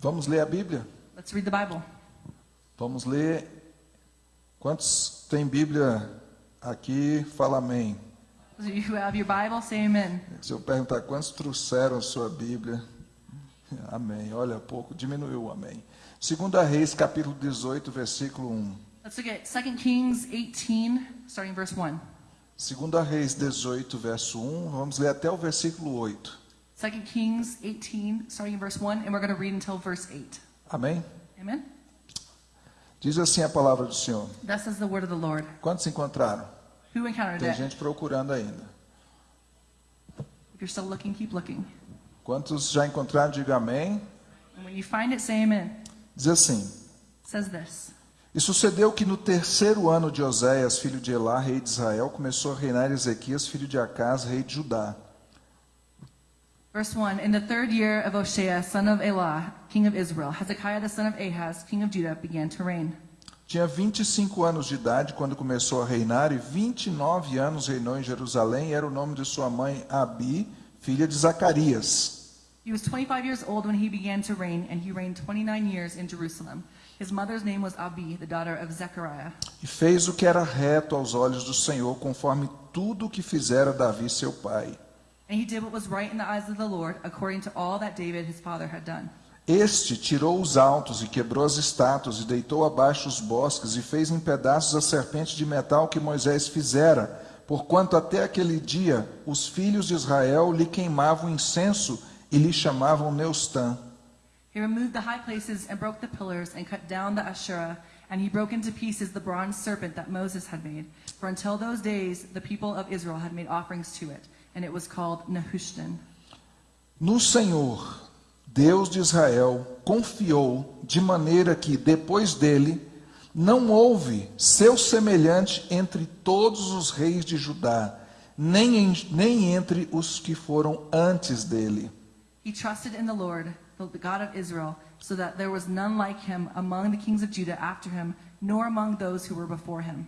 Vamos ler a Bíblia? Let's read the Bible. Vamos ler. Quantos tem Bíblia aqui? Fala amém. You have your Bible, say amen. Se eu perguntar quantos trouxeram a sua Bíblia, amém. Olha, pouco, diminuiu o amém. Segunda Reis, capítulo 18, versículo 1. Let's look at 2 Kings 18, starting verse 1. Segunda Reis 18, verso 1. Vamos ler até o versículo 8. 2 Kings 18, starting in verse 1, and we're going to read until verse 8. Amém? Amen? Diz assim a palavra do Senhor. Thus says the word of the Lord. Quantos encontraram? Who encountered Tem it? gente procurando ainda. If you're still looking, keep looking. Quantos já encontraram, diga amém. And when you find it, say amen. Diz assim: says this. E sucedeu que no terceiro ano de Oséias, filho de Elá, rei de Israel, começou a reinar Ezequias, filho de Acás, rei de Judá. Verse 1 In the third year of Hoshea, son of Elah, king of Israel, Hezekiah the son of Ahaz, king of Judah, began to reign. Tinha 25 anos de idade quando começou a reinar, e 29 anos reinou em Jerusalém, e era o nome de sua mãe Abi, filha de Zacarias. He was 25 years old when he began to reign, and he reigned 29 years in Jerusalem. His mother's name was Abi, the daughter of Zechariah. E fez o que era reto aos olhos do Senhor, conforme tudo o que fizera Davi seu pai. And he did what was right in the eyes of the Lord, according to all that David his father had done. Este tirou os altos e quebrou as estátuas, e deitou abaixo os bosques, e fez em pedaços a serpente de metal que Moisés fizera, porquanto até aquele dia os filhos de Israel lhe queimavam incenso e lhe chamavam Neustã. He removed the high places and broke the pillars and cut down the Asherah, and he broke into pieces the bronze serpent that Moses had made. For until those days, the people of Israel had made offerings to it, and it was called Nehushtan. No Senhor, Deus de Israel, confiou de maneira que, depois dele, não houve seu semelhante entre todos os reis de Judá, nem, em- nem entre os que foram antes dele. He trusted in the Lord, the God of Israel, so that there was none like him among the kings of Judah after him, nor among those who were before him.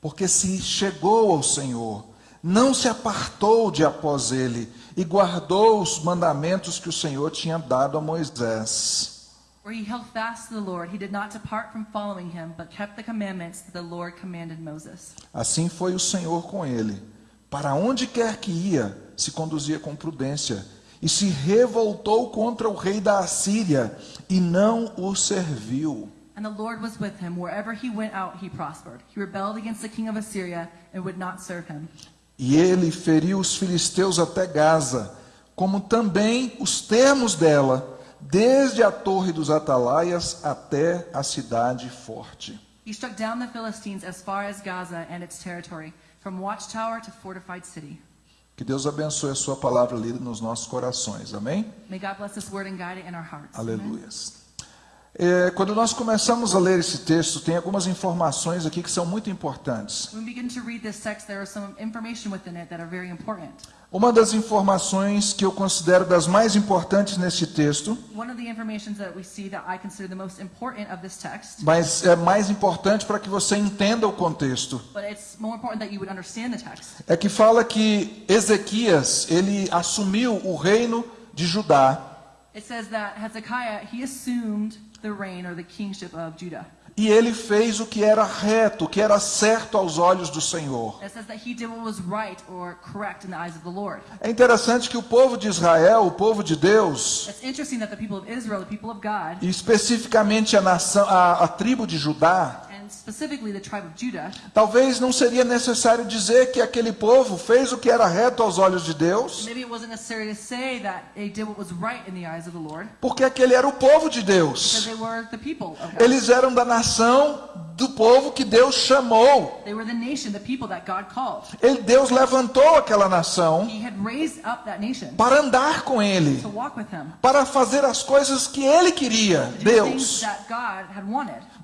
Porque se chegou ao Senhor, não se apartou de após ele, e guardou os mandamentos que o Senhor tinha dado a Moisés. For he held fast to the Lord, he did not depart from following him, but kept the commandments that the Lord commanded Moses. Assim foi o Senhor com ele. Para onde quer que ia, se conduzia com prudência, e se revoltou contra o rei da Assíria, e não o serviu. And the Lord was with him. Wherever he went out, he prospered. He rebelled against the king of Assyria and would not serve him. E ele feriu os filisteus até Gaza, como também os termos dela, desde a torre dos atalaias até a cidade forte. He struck down the Philistines as far as Gaza and its territory, from watchtower to fortified city. Que Deus abençoe a sua palavra lida nos nossos corações. Amém? May God bless this word and guide it in our hearts. Amen. É, quando nós começamos a ler esse texto, tem algumas informações aqui que são muito importantes. When we begin to read this text, there is some information within it that are very important. Uma das informações que eu considero das mais importantes neste texto, text, mas é mais importante para que você entenda o contexto, but it's more important that you would understand the text, é que fala que Ezequias, ele assumiu o reino de Judá it says that Hezekiah, he assumed the reign or the kingship of Judah. e ele fez o que era reto, o que era certo aos olhos do Senhor. It says that he did what was right or correct in the eyes of the Lord. É interessante que o povo de Israel, o povo de Deus, It's interesting that the people of Israel, the people of God, e especificamente a nação, a, a tribo de Judá, and specifically the tribe of Judah, talvez não seria necessário dizer que aquele povo fez o que era reto aos olhos de Deus, maybe it wasn't necessary to say that they did what was right in the eyes of the Lord, porque aquele era o povo de Deus. they were the people of God. Eles eram da nação do povo que Deus chamou. They were the nation, the people that God called. Ele, Deus levantou aquela nação He had raised up that nation para andar com ele, para fazer as coisas que ele queria, Deus.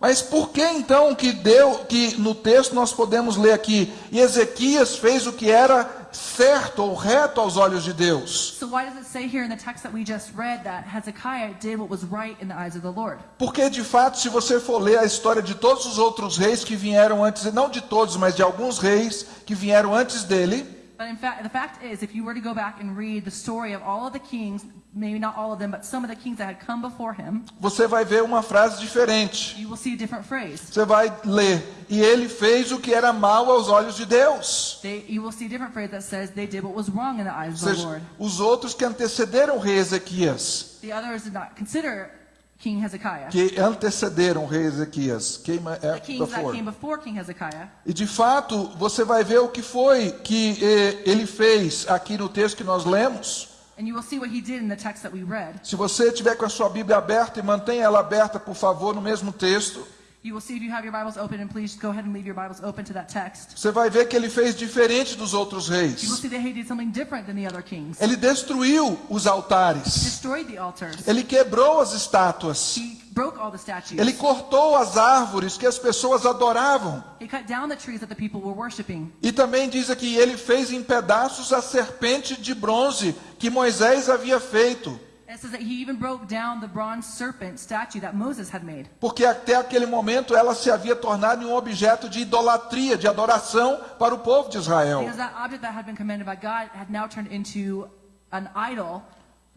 Mas por que então que deu que no texto nós podemos ler aqui, e Ezequias fez o que era certo ou reto aos olhos de Deus? So why does it say here in the text that we just read that Hezekiah did what was right in the eyes of the Lord? Porque de fato, se você for ler a história de todos os outros reis que vieram antes, não de todos, mas de alguns reis que vieram antes dele, But in fact, the fact is, if you were to go back and read the story of all of the kings maybe not all of them, but some of the kings that had come before him, você vai ver uma frase diferente. you will see a different phrase. Você vai ler, e ele fez o que era mal aos olhos de Deus. They, you will see a different phrase that says they did what was wrong in the eyes of the Lord. os outros que antecederam o rei Ezequias, The others did not consider King Hezekiah. que antecederam o rei Ezequias, quem é The kings that came before King Hezekiah. E de fato, você vai ver o que foi que eh, ele fez aqui no texto que nós lemos. Se você tiver com a sua Bíblia aberta e mantenha ela aberta, por favor, no mesmo texto, You will see if you have your Bibles open, and please go ahead and leave your Bibles open to that text. você vai ver que ele fez diferente dos outros You will reis. see that he did something different than the other kings. Ele destruiu os altares. Destroyed the altars. Ele quebrou as estátuas. He broke all the statues. Ele cortou as árvores que as pessoas adoravam. He cut down the trees that the people were worshiping. E também diz aqui, ele fez em pedaços a serpente de bronze que Moisés havia feito. And it says that he even broke down the bronze serpent statue that Moses had made. Porque até aquele momento ela se havia tornado um objeto de idolatria, de adoração para o povo de Israel. Because that object that had been commanded by God had now turned into an idol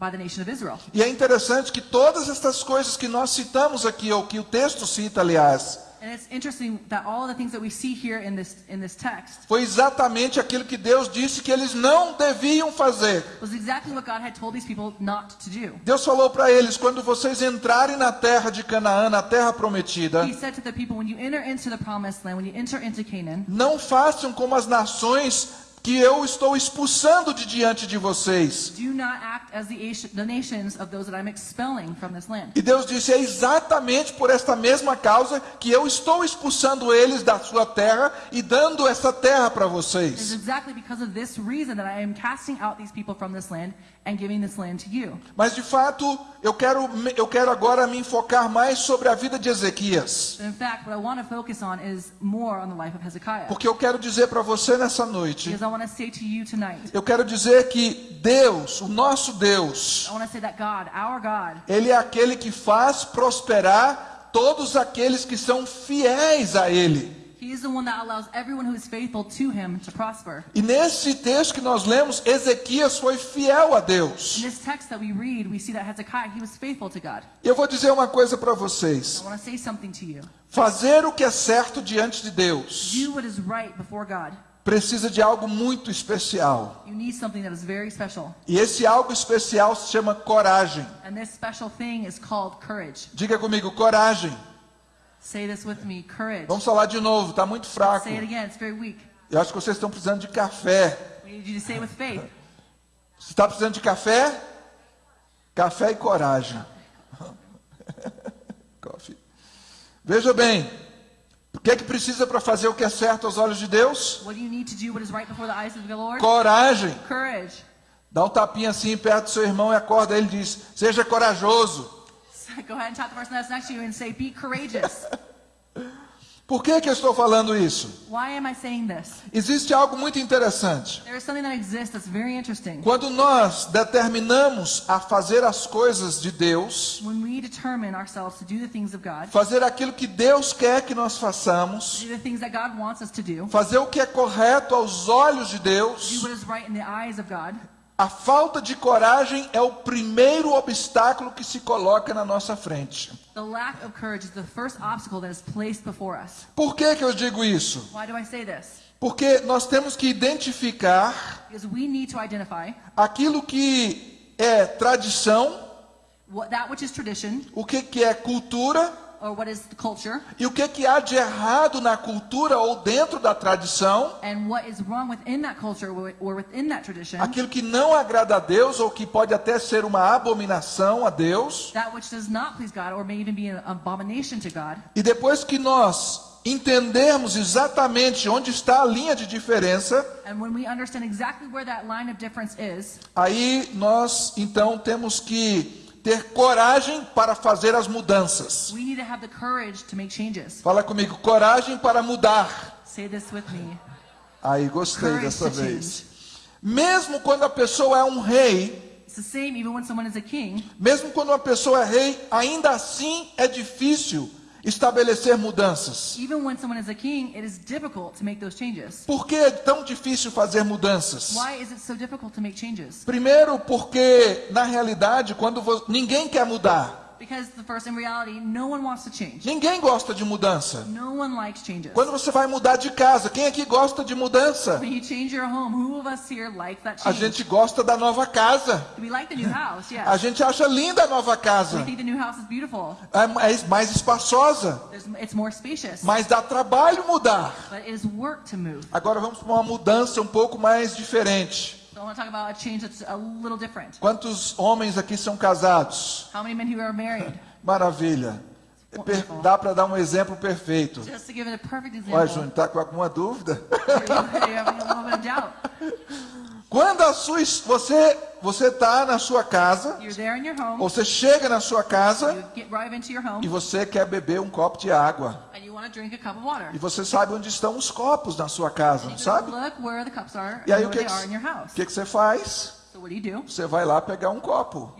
by the nation of Israel. E é interessante que todas estas coisas que nós citamos aqui, ou que o texto cita, aliás, And it's interesting that all the things that we see here in this in this text foi exatamente aquilo que Deus disse que eles não deviam fazer. was exactly what God had told these people not to do. Deus falou para eles: quando vocês entrarem na terra de Canaã, na terra prometida, He said to the people, when you enter into the promised land, when you enter into Canaan, não façam como as nações que eu estou expulsando de diante de vocês. do not act as the, Asi- the nations of those that I'm expelling from this land. E Deus disse: é exatamente por esta mesma causa que eu estou expulsando eles da sua terra e dando essa terra para It's vocês. exactly because of this reason that I am casting out these people from this land and giving this land to you. Mas de fato, eu quero, eu quero agora me enfocar mais sobre a vida de Ezequias. In fact, what I want to focus on is more on the life of Hezekiah. Porque eu quero dizer para você nessa noite, Because I want to say to you tonight, eu quero dizer que Deus, o nosso Deus, I want to say that God, our God, Ele é aquele que faz prosperar todos aqueles que são fiéis a Ele. He is the one that allows everyone who is faithful to him to prosper. E nesse texto que nós lemos, Ezequias foi fiel a In Deus. this text that we read, we see that Hezekiah, he was faithful to God. E eu vou dizer uma coisa para I vocês: want to say something to you. fazer o que é certo diante de Deus Do what is right before God. precisa de algo muito especial. You need something that is very special. E esse algo especial se chama coragem. And this special thing is called courage. Diga comigo, coragem. Say this with me, courage. Vamos falar de novo, está muito fraco. Say it again, it's very weak. Eu acho que vocês estão precisando de café. We need you to say it with faith. Você está precisando de café? Café e coragem. Coffee. Veja bem, o que é que precisa para fazer o que é certo aos olhos de Deus? What do you need to do what is right before the eyes of the Lord? Coragem. Courage. Dá um tapinha assim perto do seu irmão e acorda ele diz: Seja corajoso. Go ahead and tap the person that's next to you and say, Be courageous. Por que, que eu estou falando isso? Why am I saying this? Existe algo muito interessante. There is something that exists that's very interesting. Quando nós determinamos a fazer as coisas de Deus, When we determine ourselves to do the things of God, fazer aquilo que Deus quer que nós façamos, do the things that God wants us to do, fazer o que é correto aos olhos de do Deus, what is right in the eyes of God, a falta de coragem é o primeiro obstáculo que se coloca na nossa frente. Por que, que eu digo isso? Porque nós temos que identificar aquilo que é tradição, o que, que é cultura or what is culture e o que, que há de errado na cultura ou dentro da tradição, and what is wrong within that culture or within that tradition, aquilo que não agrada a Deus ou que pode até ser uma abominação a Deus. that which does not please God or may even be an abomination to God. E depois que nós entendermos exatamente onde está a linha de diferença, And when we understand exactly where that line of difference is, aí nós então temos que ter coragem para fazer as mudanças. we need to have the courage to make changes. Fala comigo, coragem para mudar. Say this with me. Aí gostei Courage dessa vez. Mesmo quando a pessoa é um rei, It's the same even when someone is a king. mesmo quando uma pessoa é rei, ainda assim é difícil estabelecer mudanças? Even when someone is a king, it is difficult to make those changes. Por que é tão difícil fazer mudanças? Why is it so difficult to make changes? Primeiro, porque na realidade, quando vo- ninguém quer mudar, Because the first, in reality, no one wants to change. ninguém gosta de mudança. No one likes changes. Quando você vai mudar de casa, quem aqui gosta de mudança? Home, who of us here like that A gente gosta da nova casa. We like the new house, A yes. gente acha linda a nova We casa. think the new house is beautiful. É mais- espaçosa, There's, it's more spacious. mas dá trabalho mudar. But it is work to move. Agora vamos para uma mudança um pouco mais diferente. So I want to talk about a change that's a little different. Quantos homens aqui são casados? How many men who are married? Maravilha. É Dá para dar um exemplo perfeito. Just Ué. Júnior, tá com alguma dúvida? Quando a sua, você você está na sua casa, home. você chega na sua casa right your e home, você quer beber um copo de água. E você sabe onde estão os copos na sua casa, sabe? E aí o que, que, que que você faz? So what do you do? Você vai lá pegar um copo.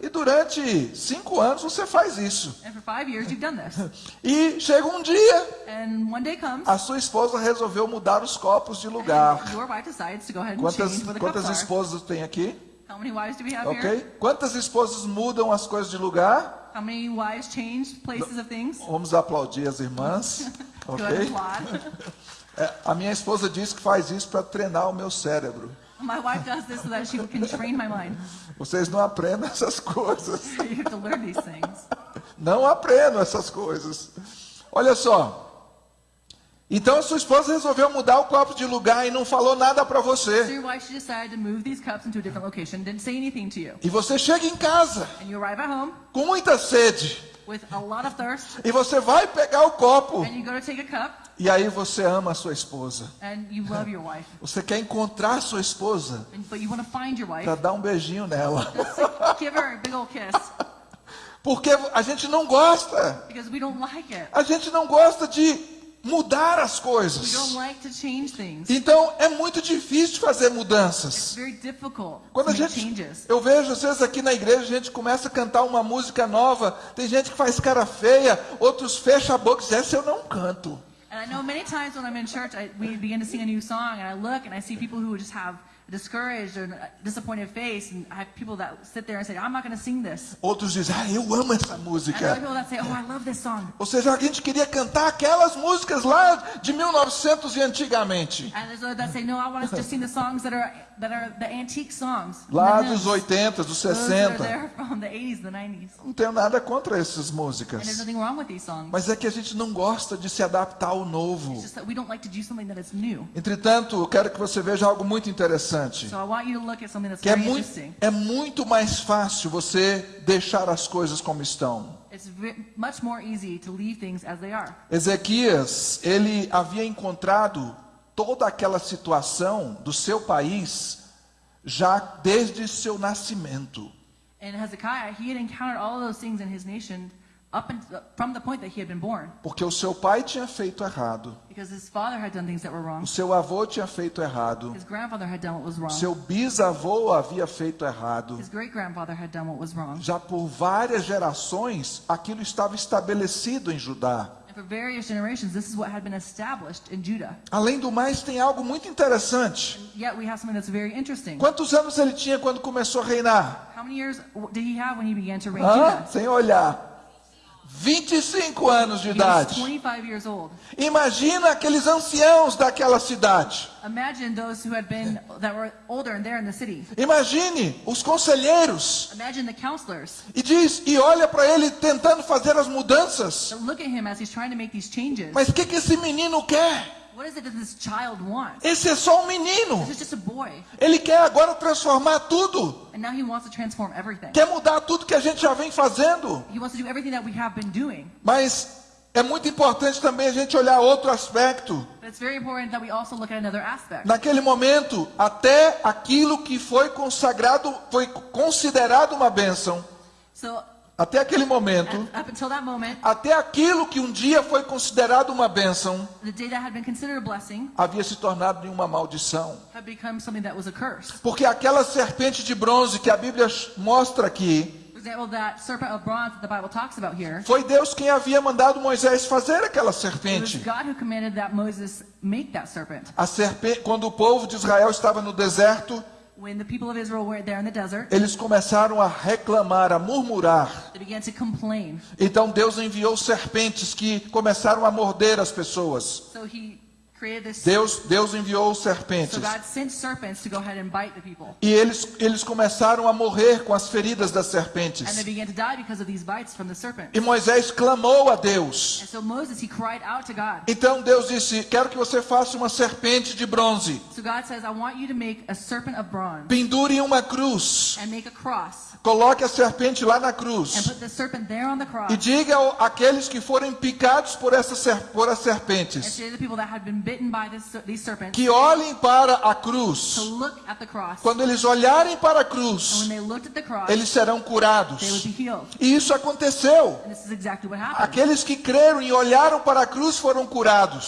E durante cinco anos você faz isso. and for five years you've done this. E chega um dia, And one day comes, a sua esposa resolveu mudar os copos de lugar. and your wife decides to go ahead and Quantas, quantas esposas tem aqui? How many wives do we have Ok? Quantas esposas mudam as coisas de lugar? How many wives change places of things? Vamos aplaudir as irmãs. Ok? É, a minha esposa diz que faz isso para treinar o meu cérebro. My wife does this so that she can train my mind. Vocês não aprendem essas coisas. You have to learn these things. Não aprendam essas coisas. Olha só. Então a sua esposa resolveu mudar o copo de lugar e não falou nada para você. your wife, she decided to move these cups into a different location, didn't say anything to you. E você chega em casa And you arrive at home com muita sede with a lot of thirst, e você vai pegar o copo e aí você ama a sua esposa. and you love your wife. Você quer encontrar a sua esposa And, but you want to find your wife, para dar um beijinho nela. just to give her a big old kiss, Porque a gente não gosta. because we don't like it. A gente não gosta de mudar as We coisas. don't like to change things. Então é muito difícil fazer It's mudanças. very difficult Quando a gente, changes. eu vejo às vezes aqui na igreja a gente começa a cantar uma música nova, tem gente que faz cara feia, outros fecham a boca e dizem, essa eu não canto. And I know many times when I'm in church, I, we begin to sing a new song, and I look and I see people who just have a discouraged or disappointed face, and I have people that sit there and say, I'm not going to sing this. Outros dizem, ah, eu amo essa And people that say, Oh, I love this song. Ou seja, a gente queria cantar aquelas músicas lá de 1900 e antigamente. And there's others that say, No, I want us to sing the songs that are that are the antique songs. Lá the dos hymns. 80, dos Those that are 60. there from the 80s, the 90s. Não tenho nada contra essas músicas. nothing wrong with these songs. Mas é que a gente não gosta de se adaptar ao It's novo. just that we don't like to do something that is new. Entretanto, eu quero que você veja algo muito interessante. So I want you to look at something that's Que é muito, é muito mais fácil você deixar as coisas como estão. It's ve- much more easy to leave things as they are. Ezequias, ele havia encontrado toda aquela situação do seu país já desde seu nascimento. Born, Porque o seu pai tinha feito errado, o seu avô tinha feito errado, o seu bisavô havia feito errado. Já por várias gerações, aquilo estava estabelecido em Judá. And for various generations, this is what had been established in Judah. Além do mais, tem algo muito interessante. Yet we have something that's very interesting. Quantos anos ele tinha quando começou a reinar? How many years did he have when he began to reign Hã? Sem olhar. 25 anos de idade. 25 years old. Imagina aqueles anciãos daquela cidade. Imagine os conselheiros. Imagine the counselors E diz, e olha para ele tentando fazer as mudanças. Mas o que, que esse menino quer? What is it that this child wants? Esse é só um menino. This is just a boy, Ele quer agora transformar tudo. and now he wants to transform everything. Quer mudar tudo que a gente já vem fazendo. He wants to do everything that we have been doing. Mas é muito importante também a gente olhar outro aspecto. But it's very important that we also look at another aspect. Naquele momento, até aquilo que foi consagrado, foi considerado uma bênção. So Até aquele momento, at- moment, até aquilo que um dia foi considerado uma bênção, blessing havia se tornado em uma maldição. Porque aquela serpente de bronze que a Bíblia mostra aqui, Foi Deus quem havia mandado Moisés fazer aquela serpente. A serpente, quando o povo de Israel estava no deserto, When the people of Israel were there in the desert, eles começaram a reclamar, a murmurar. they began to complain. Então Deus enviou serpentes que começaram a morder as pessoas. So he. Deus, Deus enviou serpentes. God sent serpents to go ahead and bite the people. E eles, eles começaram a morrer com as feridas das And they serpentes. began to die because of these bites from the serpent. E Moisés clamou a Deus. Então Deus disse: Quero que você faça uma serpente de bronze. So God says, I want you to make a serpent of bronze Pendure uma cruz. Coloque a serpente lá na cruz. E diga àqueles que forem picados por, essa, ser- por as serpentes que olhem para a cruz. Quando eles olharem para a cruz, eles serão curados. E isso aconteceu. Aqueles que creram e olharam para a cruz foram curados.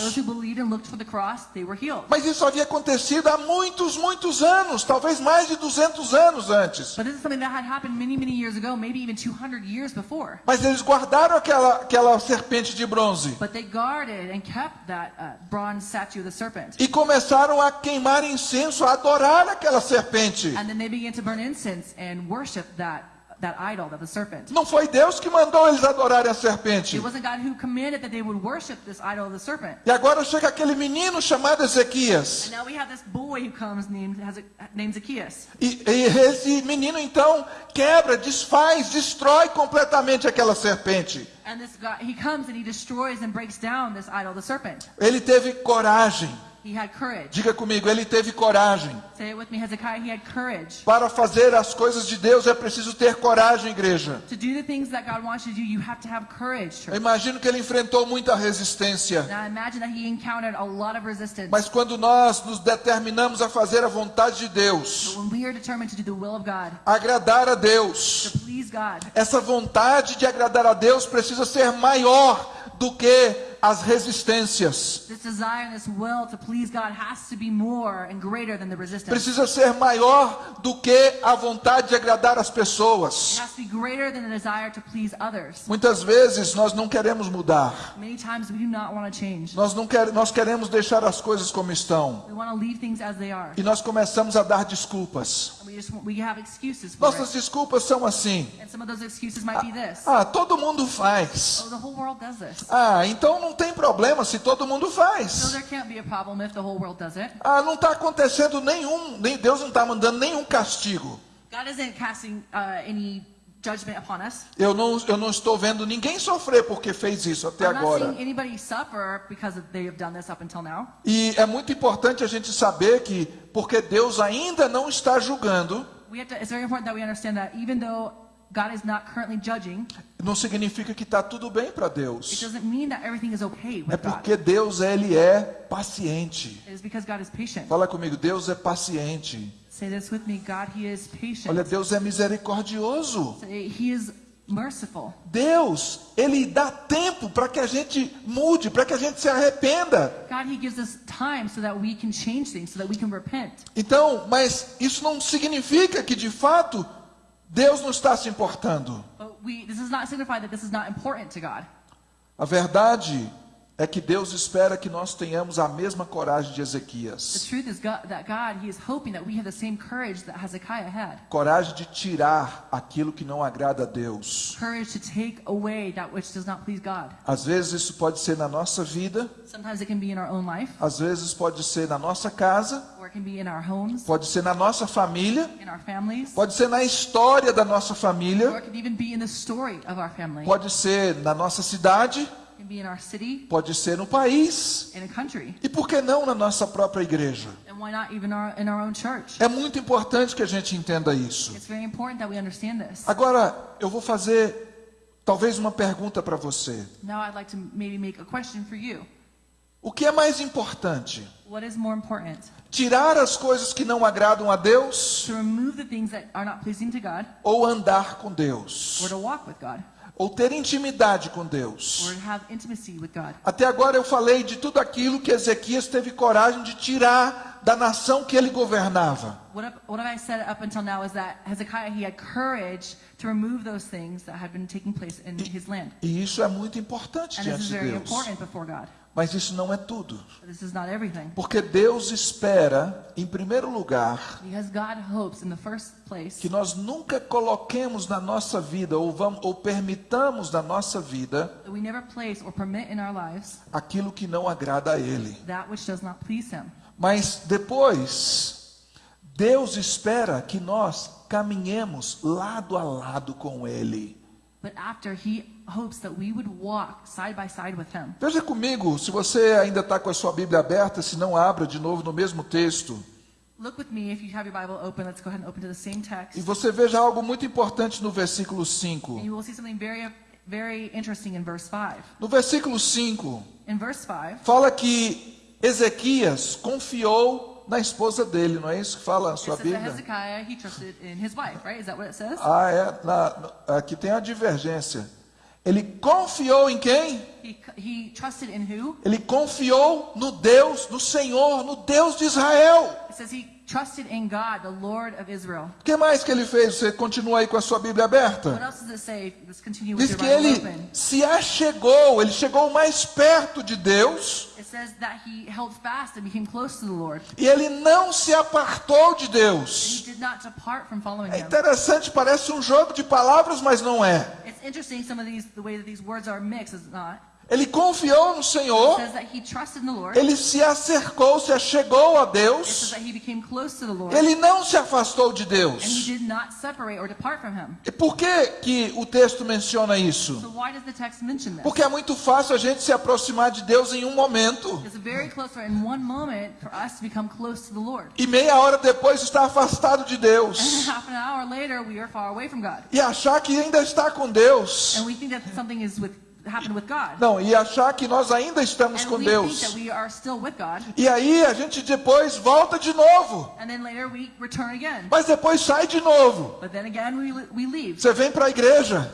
Mas isso havia acontecido há muitos, muitos anos, talvez mais de 200 anos antes. But this is something that had happened many, many years ago, maybe even 200 years before. Mas eles guardaram aquela, aquela serpente de bronze But they guarded and kept that uh, bronze statue of the serpent. e começaram a queimar incenso, a adorar aquela serpente. And then they began to burn incense and worship that, that idol, of the serpent. Não foi Deus que mandou eles adorarem a It serpente. wasn't God who commanded that they would worship this idol of the serpent. E agora chega aquele menino chamado Ezequias. And now we have this boy who comes named, has a, named Zacchaeus. E, e esse menino então quebra, desfaz, destrói completamente aquela serpente. And this guy, he comes and he destroys and breaks down this idol, the serpent. Ele teve coragem. He had courage. Diga comigo, ele teve coragem. Say it with me, Hezekiah. He had courage. Para fazer as coisas de Deus é preciso ter coragem, igreja. To do the things that God wants you to do, you have to have courage. Eu imagino que ele enfrentou muita resistência. Now imagine that he encountered a lot of resistance. Mas quando nós nos determinamos a fazer a vontade de Deus, But when we are determined to do the will of God, agradar a Deus, to please God, essa vontade de agradar a Deus precisa ser maior do que as resistências. this desire and this will to please God has to be more and greater than the resistance. Precisa ser maior do que a vontade de agradar as It pessoas. has to be greater than the desire to please others. Muitas vezes nós não queremos mudar. Nós não quer, nós queremos deixar as coisas como estão. We want to leave things as they are. E nós começamos a dar desculpas. Nossas desculpas são assim: this. ah, todo mundo faz. Oh. Ah, então não tem problema se todo mundo faz. there can't be a problem if the whole world does it. Ah, não está acontecendo nenhum, nem Deus não está mandando nenhum castigo. Casting uh. Eu não, eu não estou vendo ninguém sofrer porque fez isso até I'm agora. E é muito importante a gente saber que, porque Deus ainda não está julgando, We have to, it's very important that we understand that even though God is not currently judging, não significa que está tudo bem para it Deus. doesn't mean that everything is okay É with God. porque Deus ele é paciente. It is because God is patient. Fala comigo, Deus é paciente. Say this with me. God, He is patient. Olha, Deus é misericordioso. Say, He is merciful. Deus, ele dá tempo para que a gente mude, para que a gente se arrependa. God, He gives us time so that we can change things, so that we can repent. Então, mas isso não significa que de fato Deus não está se importando. We, important. A verdade é que Deus espera que nós tenhamos a mesma coragem de Ezequias. God, God. Coragem de tirar aquilo que não agrada a Deus. Às vezes isso pode ser na nossa vida, Sometimes it can be in our own life, às vezes pode ser na nossa casa, or it can be in our homes, pode ser na nossa família, pode ser na história da nossa família, pode ser na nossa cidade, pode ser no país. in a country, E por que não na nossa própria igreja? and why not even our, in our own church? É muito importante que a gente entenda isso. It's very important that we understand this. Agora, eu vou fazer talvez uma pergunta para você. Now I'd like to maybe make a question for you. O que é mais importante? What is more important? Tirar as coisas que não agradam a Deus To remove the things that are not pleasing to God, ou andar com Deus? or to walk with God, Ou ter intimidade com Deus? Até agora eu falei de tudo aquilo que Ezequias teve coragem de tirar da nação que ele governava. What, have- what have I said up until now is that Hezekiah, he had courage to remove those things that had been taking place in his land. E isso é muito importante diante de Deus. Mas isso não é tudo. But This is not everything. Porque Deus espera, em primeiro lugar, Because God hopes in the first place que nós nunca coloquemos na nossa vida ou, vamos, ou permitamos na nossa vida that we never place or permit in our lives aquilo que não agrada a Ele. that which does not please Him. Mas depois, Deus espera que nós caminhemos lado a lado com Ele. But after, He hopes that we would walk side by side with Him. Veja comigo, se você ainda está com a sua Bíblia aberta, se não abra de novo no mesmo texto. Look with me, if you have your Bible open, let's go ahead and open to the same text. E você veja algo muito importante no versículo And 5. you will see something very, very interesting in verse 5. No versículo 5, In verse 5, fala que Ezequias confiou na esposa dele, não é isso que fala a sua Bíblia? Wife, right? Ah, é. Na- aqui tem a divergência. Ele confiou em quem? He, he trusted in who? Ele confiou no Deus, no Senhor, no Deus de Israel. It says he trusted in God, the Lord of Israel. O que mais que ele fez? Você continua aí com a sua Bíblia What aberta? else does it say? Let's continue with Diz your que ele open. se achegou, ele chegou mais perto de Deus It says that he held fast and became close to the Lord. e ele não se apartou de Deus. did not depart from following É interessante, parece um jogo de palavras, mas não é. It's interesting some of these, the way that these words are mixed, not? Ele confiou no Senhor, says that he trusted in the Lord. ele se acercou, se achegou a Deus, ele não se afastou de Deus. did not separate or depart from him. E por que, que o texto menciona isso? So why does the text mention this? Porque é muito fácil a gente se aproximar de Deus em um momento e meia hora depois estar afastado de And Deus half an hour later, we are far away from God. e achar que ainda está com Deus. And we think that something is with happened with God. Não, e achar que nós ainda estamos com we think Deus. that we are still with God. E aí a gente depois volta de novo, And then later we return again. mas depois sai de novo. But then again, we, we leave. Você vem para a igreja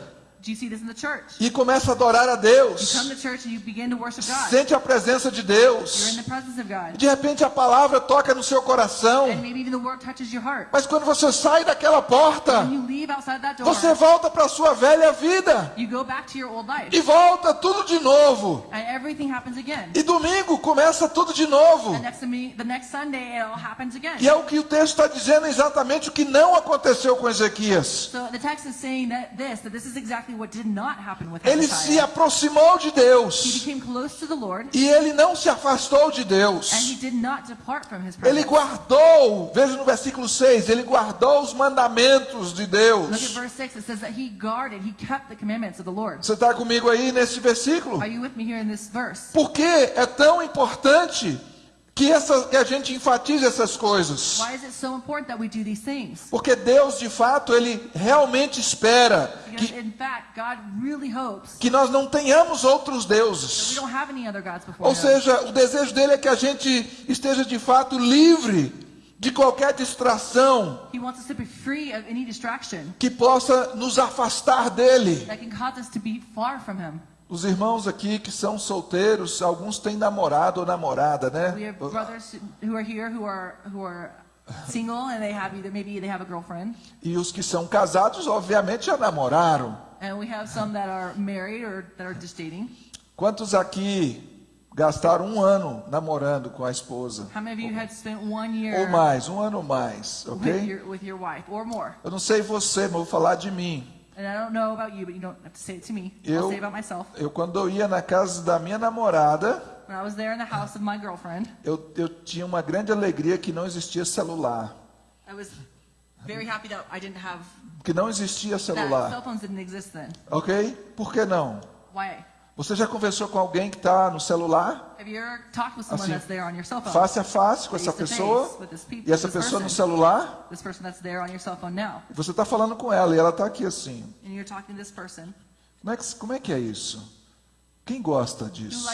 E começa a adorar a Deus, come to church and you begin to worship God. sente a presença de You're in Deus. the presence of God. De repente a palavra toca no seu coração, And maybe even the word touches your heart. mas quando você sai daquela porta, When you leave outside that door, você volta para a sua velha vida you go back to your old life. e volta tudo de novo. And everything happens again. E domingo começa tudo de novo. And next to me, the next Sunday, it all happens again. E é o que o texto está dizendo exatamente o que não aconteceu com Ezequias. So the text is saying that this, that this is exactly what did not happen with Ele se aproximou de He Deus became close to the Lord, e ele não se afastou de and he Deus. did not depart from his Ele guardou, veja no versículo 6, ele guardou os mandamentos de Look at Deus. verse 6. It says that he guarded, he kept the commandments of the Lord. Você está comigo aí nesse versículo? Are you with me here in this verse? Por que é tão importante que, essa, que a gente enfatize essas coisas? Why is it so important that we do these things? Porque Deus, de fato, Ele realmente espera Because que, fact, really que nós não tenhamos outros deuses. Ou seja, o desejo dele é que a gente esteja de fato livre de qualquer distração He wants us to be free of any distraction que possa nos afastar dele. Os irmãos aqui que são solteiros, alguns têm namorado ou namorada, We né? have brothers who are here who are who are single and they have either maybe they have a girlfriend, E os que são casados, obviamente, já namoraram. and we have some that are married or that are just dating. Quantos aqui gastaram um ano namorando com a esposa? How many of you had spent one Ou year mais, um ano mais, with ok? your with your wife or more? Eu não sei você, mas vou falar de mim. And I don't know about you, but you don't have to say it to me. I'll Eu, eu quando eu ia na casa da minha namorada, When I was there in the house of my girlfriend, eu, eu tinha uma grande alegria que não existia celular. I was very happy that I didn't have Que não existia that cell celular, phones didn't exist then. ok? Por que não? Why? Você já conversou com alguém que está no celular, Assim, face a face com essa pessoa, e essa pessoa no celular, você está falando com ela e ela está aqui assim. Como é, que, como é que é isso? Quem gosta disso?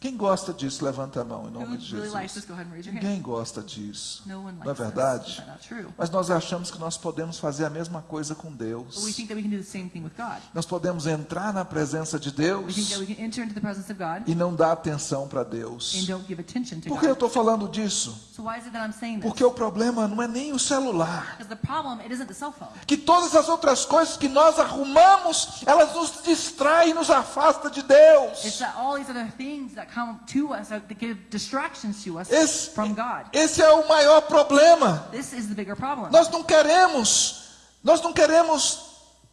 Quem gosta disso, levanta a mão em nome de? Jesus. Ninguém gosta disso. Não é verdade? Mas nós achamos que nós podemos fazer a mesma coisa com Deus. Nós podemos entrar na presença de Deus e não dar atenção para Deus. Por que eu estou falando disso? Porque o problema não é nem o celular. Que todas as outras coisas que nós arrumamos, elas nos distraem, nos afastam de Deus. It's that all these other things that come to us that give distractions to us Esse, from God. esse é o maior problema. This is the bigger problem. Nós não queremos, nós não queremos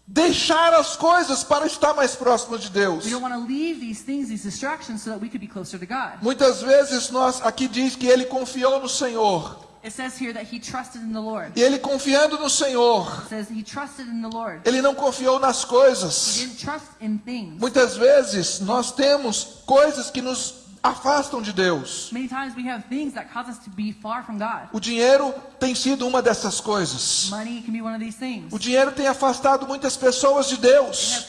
deixar as coisas para estar mais próximos de Deus. We don't want to leave these things, these distractions, so that we could be closer to God. Muitas vezes nós aqui diz que ele confiou no Senhor. It says here that he trusted in the Lord. E ele confiando no Senhor, It says he trusted in the Lord. ele não confiou nas He coisas. didn't trust in things. Muitas vezes nós temos coisas que nos afastam de Deus. We. O dinheiro tem sido uma dessas coisas. O dinheiro tem afastado muitas pessoas de Deus.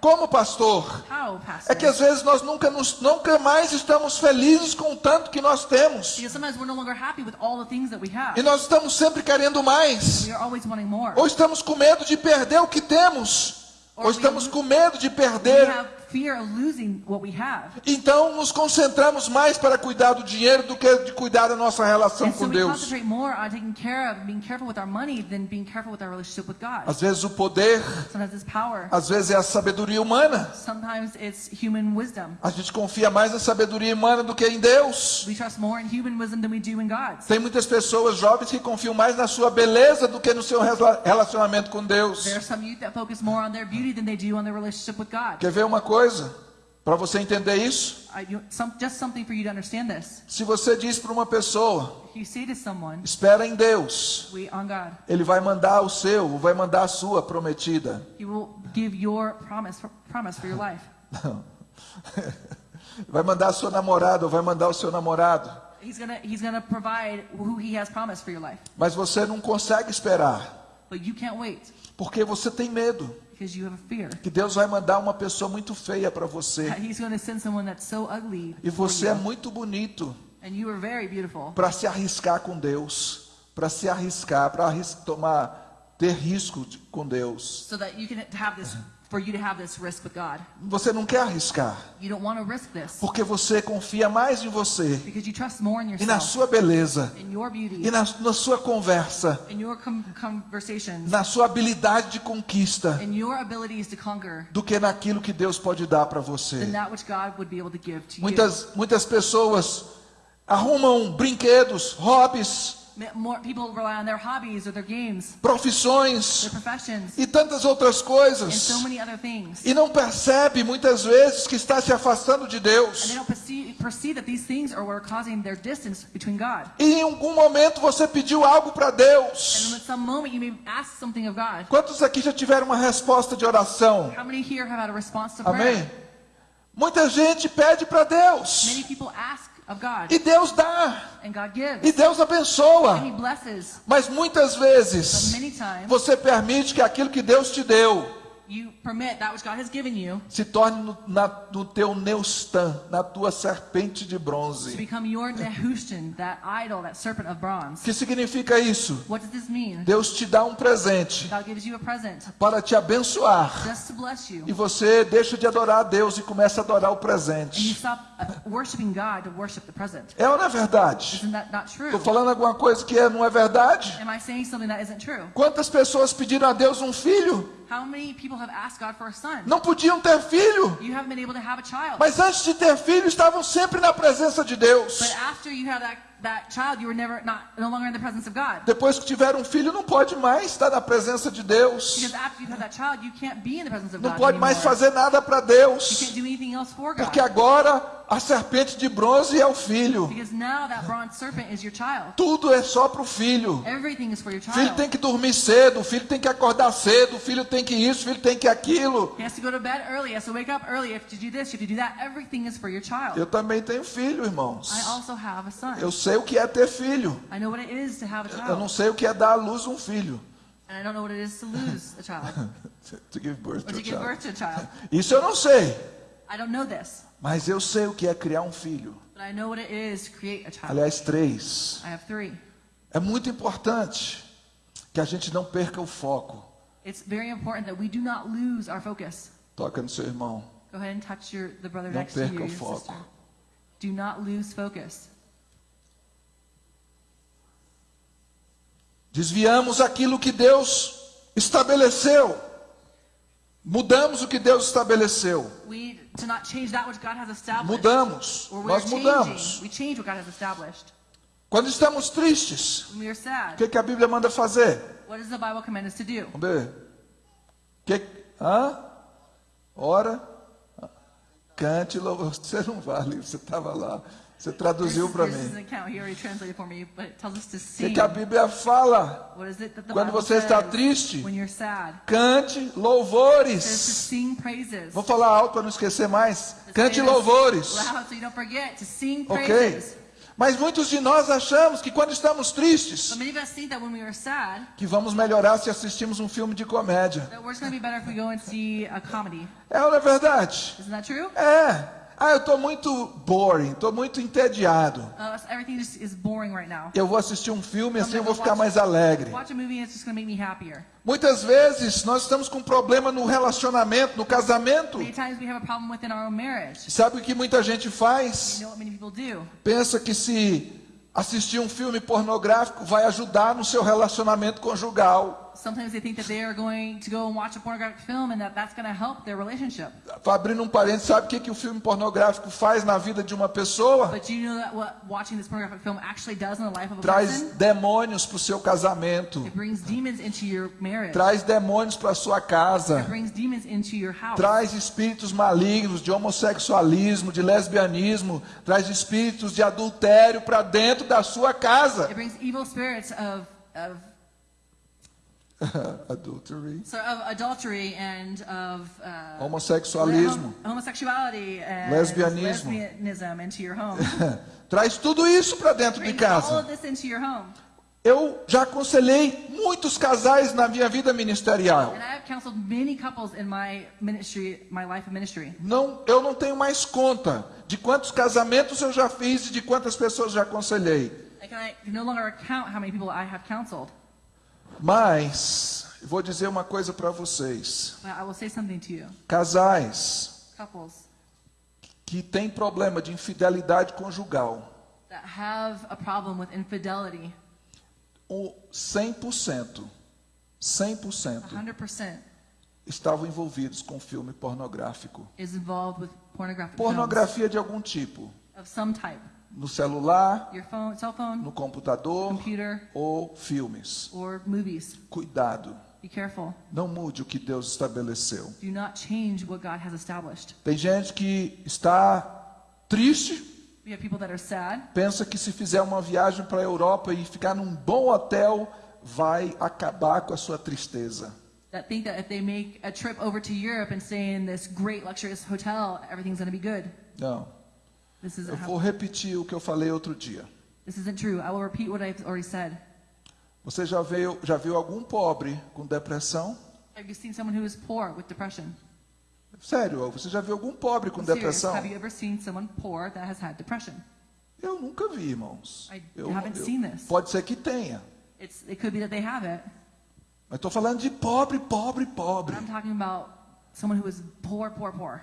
Como pastor? How, É que às Pastor? vezes nós nunca, nos, nunca mais estamos felizes com o tanto que nós temos. We. E nós estamos sempre querendo mais. We. Ou estamos com medo de perder o que temos. Ou estamos com medo de We perder. Have fear of losing what we have. Então nos concentramos mais para cuidar do dinheiro do que de cuidar da nossa relação so com we Deus. concentrate more on taking care of, being careful with our money than being careful with our relationship with God. Às vezes o poder, Sometimes it's power. às vezes é a sabedoria humana. Sometimes it's human wisdom. A gente confia mais na sabedoria humana do que em Deus. We trust more in human wisdom than we do in God's. Tem muitas pessoas jovens que confiam mais na sua beleza do que no seu rela- relacionamento com Deus. There are some youth that focus more on their beauty than they do on their relationship with God. Quer ver uma coisa? Para você entender isso, se você diz para uma pessoa, If you say to someone, espera em Deus, Ele vai mandar o seu, vai mandar a sua prometida. He will give your promise for, promise for your life. Não. Vai mandar a sua namorada ou vai mandar o seu namorado. Mas você não consegue esperar, But you can't wait porque você tem medo because you have a fear que Deus vai mandar uma pessoa muito feia para você. so ugly E você é muito bonito And you are very beautiful para se arriscar com Deus, para se arriscar, para arris- tomar ter risco de- com Deus. so that you can have this, for you to have this risk with God. Você não quer arriscar, You don't want to risk this porque você confia mais em você because you trust more in e na yourself, sua beleza in your beauty, e na, na sua conversa, na sua habilidade de conquista, in your abilities to conquer do que naquilo que Deus pode dar para você. Muitas muitas pessoas arrumam brinquedos, hobbies, More people rely on their hobbies or their games, profissões their professions, e tantas outras and coisas. so many other things. E não percebe muitas vezes que está se afastando de And they Deus. don't perceive, perceive that these things are what are causing their distance between God. E em algum momento você pediu algo para And Deus. at some moment you may ask something of God. Quantos aqui já tiveram uma resposta de oração? How many here have had a response to Amém? Muita gente pede para Deus. Many people ask E Deus dá. E Deus abençoa. Mas muitas vezes você permite que aquilo que Deus te deu you permit that which God has given you se torne no, na, no teu Neustan, na tua serpente de to bronze. become your Nehushtan, that idol, that serpent of O bronze. que significa isso? What does this mean? Deus te dá um presente God gives you a present para te abençoar. just to bless you. E você deixa de adorar a Deus e começa a adorar o And you presente. stop uh, worshiping God to worship the present. É ou não é verdade? Isn't that not true? Estou falando alguma coisa que é, não é verdade? Am I saying something that isn't true? Quantas pessoas pediram a Deus um filho? How many people have asked God for a son? Não podiam ter filho. You haven't been able to have a child. Mas antes de ter filho, estavam sempre na presença de Deus. But after you had that, that child, you were never not no longer in the presence of God. Depois que tiveram um filho, não pode mais estar na presença de Deus. Não pode mais fazer nada para Deus. Porque agora a serpente de bronze é o filho. Tudo é só para o filho. Everything is for your O filho child. tem que dormir cedo, o filho tem que acordar cedo, o filho tem que isso, o filho tem que aquilo. Eu também tenho filho, irmãos. I also have a son. Eu sei o que é ter filho. I know what it is to have a Eu não child. sei o que é dar à luz um filho. And I don't know what it is to lose a child to give birth or to to a give child. birth to a child. Isso eu não sei, I don't know this, mas eu sei o que é criar um filho. but I know what it is to create a child. Aliás, três. I have three. É muito importante que a gente não perca o foco. It's very important that we do not lose our focus. Toca no seu irmão. Go ahead and touch your Não next to you, perca o foco. Do not lose focus. Desviamos aquilo que Deus estabeleceu. Mudamos o que Deus estabeleceu. We to not change that which God has established. Mudamos. Nós mudamos. We change what God has established. Quando estamos tristes, o que, que a Bíblia manda fazer? what does the Bible command us to do? Vamos ver. Que, hã? Ora. Cante louvor. Você não vale, você estava lá. Você traduziu para mim. O que, a Bíblia fala? Quando você está triste, cante louvores. Vou falar alto para não esquecer mais. Cante louvores. Loud so you don't forget to sing Ok? Mas muitos de nós achamos que quando estamos tristes, But many of us think that when we are sad, que vamos melhorar se assistimos um filme de comédia. that we're going to be better if we go and see a comedy. É ou não é verdade? É. Ah, eu estou muito boring, estou muito entediado. Uh, right now. Eu vou assistir um filme assim eu vou ficar mais alegre. Watch a movie and it's just going to make me happier. Muitas vezes nós estamos com problema no relacionamento, no casamento. Sabe o que muita gente faz? You know what many people do? Pensa que se assistir um filme pornográfico vai ajudar no seu relacionamento conjugal. Sometimes they think that they are going to go and watch a pornographic film and that that's going to help their relationship. Abrindo um parênteses, sabe o que, que o filme pornográfico faz na vida de uma pessoa? But you know that what watching this pornographic film actually does in the life of a Traz person? demônios para o seu casamento. It brings demons into your marriage. Traz demônios para sua casa. It brings demons into your house. Traz espíritos malignos de homossexualismo, de lesbianismo. Traz espíritos de adultério para dentro da sua casa. It brings evil spirits of of Adultery. so of adultery and of uh, Homossexualismo. hom- homosexuality and Lesbianismo. lesbianism into your home. Traz tudo isso para dentro de Brings all casa. of this into your home. Eu já aconselhei muitos casais na minha vida ministerial. And I have counseled many couples in my ministry, my life of ministry. Não, eu não tenho mais conta de quantos casamentos eu já fiz e de quantas pessoas já aconselhei. I Mas vou dizer uma coisa para vocês. But I will say something to you. Casais Couples que têm problema de infidelidade conjugal, that have a problem with infidelity, o 100%, 100% 100% estavam envolvidos com filme pornográfico. Pornografia de algum tipo, films of some type. No celular, Your phone, cell phone, no computador computer, ou filmes. or movies. Cuidado, Be careful. não mude o que Deus estabeleceu. Do not change what God has established. Tem gente que está triste, We have people that are sad. pensa que se fizer uma viagem para a Europa e ficar num bom hotel, vai acabar com a sua tristeza. that think that if they make a trip over to Europe and stay in this great luxurious hotel, everything's going to be good. Não. Eu vou repetir o que eu falei outro dia. this isn't true. I will repeat what I've already said. Você já viu, já viu algum pobre com depressão? Have you seen someone who is poor with depression? Sério, você já viu algum pobre com I'm depressão? Have you ever seen someone poor that has had depression? Eu nunca vi, irmãos. I Eu- haven't eu- seen this. Pode ser que tenha. It's, it could be that they have it, Mas estou falando de pobre, pobre, but pobre. I'm talking about someone who is poor, poor, poor.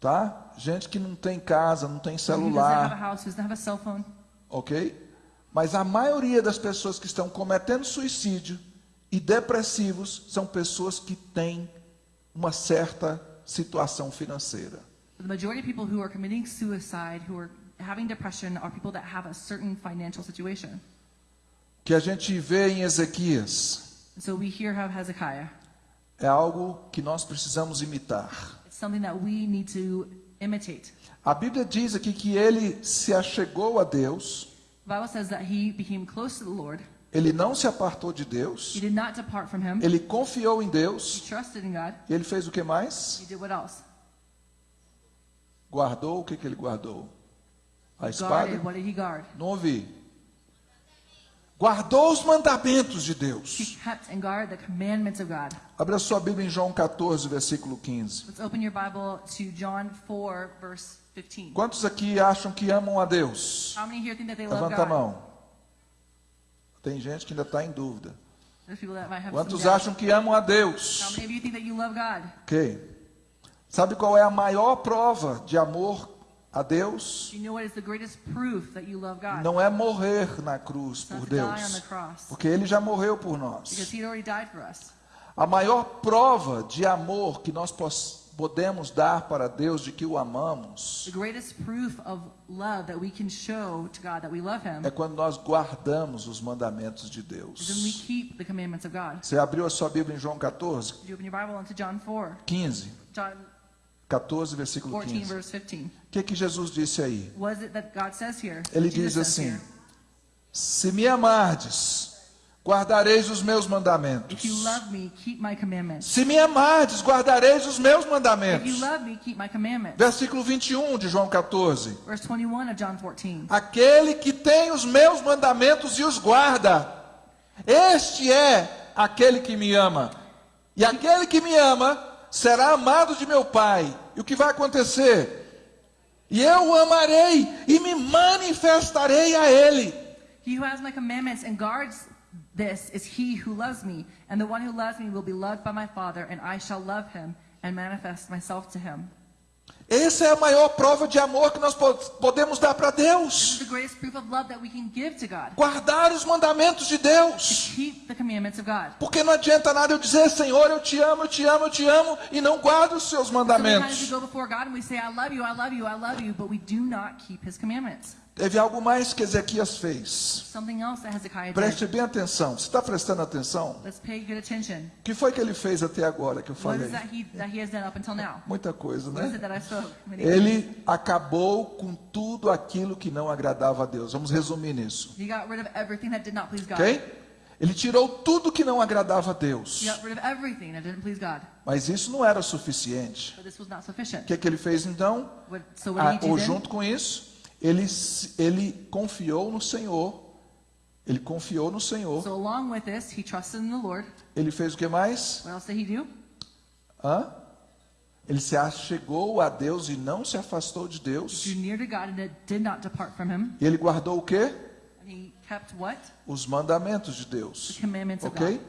Tá? Gente que não tem casa, não tem have a celular, house, who doesn't have a cell phone. ok? Mas a maioria das pessoas que estão cometendo suicídio e depressivos são pessoas que têm uma certa situação financeira. The majority of people who are committing suicide, who are having depression, are people that have a certain financial situation. Que a gente vê em Ezequias so we hear how Hezekiah. é algo que nós precisamos imitar. Something that we need to imitate. A Bíblia diz aqui que ele se achegou a Deus, The Bible says that he became close to the Lord. ele não se apartou de Deus, He did not depart from him. ele confiou em He Deus, trusted in God. e ele fez o que mais? He did what else? Guardou o que, que ele guardou? A Guarded. espada? What did he guard? Não ouvi. Guardou os mandamentos de Deus. He kept and guarded the commandments of God. Abra sua Bíblia em João 14, versículo 15. Let's open your Bible to John 4, verse 15. Quantos aqui acham que amam a Deus? How many here think that they love Levanta a God? mão. Tem gente que ainda está em dúvida. There's people that might have Quantos doubt. acham que amam a How Deus? many of you think that you love God? Ok. Sabe qual é a maior prova de amor a Deus? Do you know what is the greatest proof that you love God? Não é morrer na cruz por Deus, porque Ele já morreu por nós. A maior prova de amor que nós podemos dar para Deus de que o amamos The greatest proof of love that we can show to God that we love him é quando nós guardamos os mandamentos de is when we Deus. Você abriu a sua Bíblia em João 14, Did you open your Bible into John 4? 15, John 14, versículo 14, 15. verse 15. O que, que Jesus disse aí? What is it that God says here? Ele diz assim: Se me amardes, guardareis os meus mandamentos. If you love me, keep my commandments. Se me amardes, guardareis os meus mandamentos. Versículo 21 de João 14. Verse 21 of John 14. Aquele que tem os meus mandamentos e os guarda, este é aquele que me ama. E aquele que me ama será amado de meu Pai. E o que vai acontecer? E eu o amarei e me manifestarei a ele. He who has my commandments and guards this is he who loves me. And the one who loves me will be loved by my Father, and I shall love him and manifest myself to him. Essa é a maior prova de amor que nós po- podemos dar para Deus. Guardar os mandamentos de Deus. Porque não adianta nada eu dizer, Senhor, eu te amo, eu te amo, eu te amo, e não guardo os seus mandamentos. Teve algo mais que Ezequias fez. Preste bem atenção. Você está prestando atenção? O que foi que ele fez até agora que eu falei? Muita coisa, né? Ele acabou com tudo aquilo que não agradava a Deus. Vamos resumir nisso, ok? Ele tirou tudo que não agradava a Deus. Mas isso não era suficiente. O que, que ele fez então? Ah, ou junto com isso, ele, ele confiou no Senhor. Ele confiou no Senhor. So along with this, he trusted in the Lord. Ele fez o que mais? What else did he do? Hã? Ele se achegou a Deus e não se afastou de Deus. Drew near to God and did not depart from him. E ele guardou o quê? And he kept what? Os mandamentos de Deus. The commandments of Ok? God.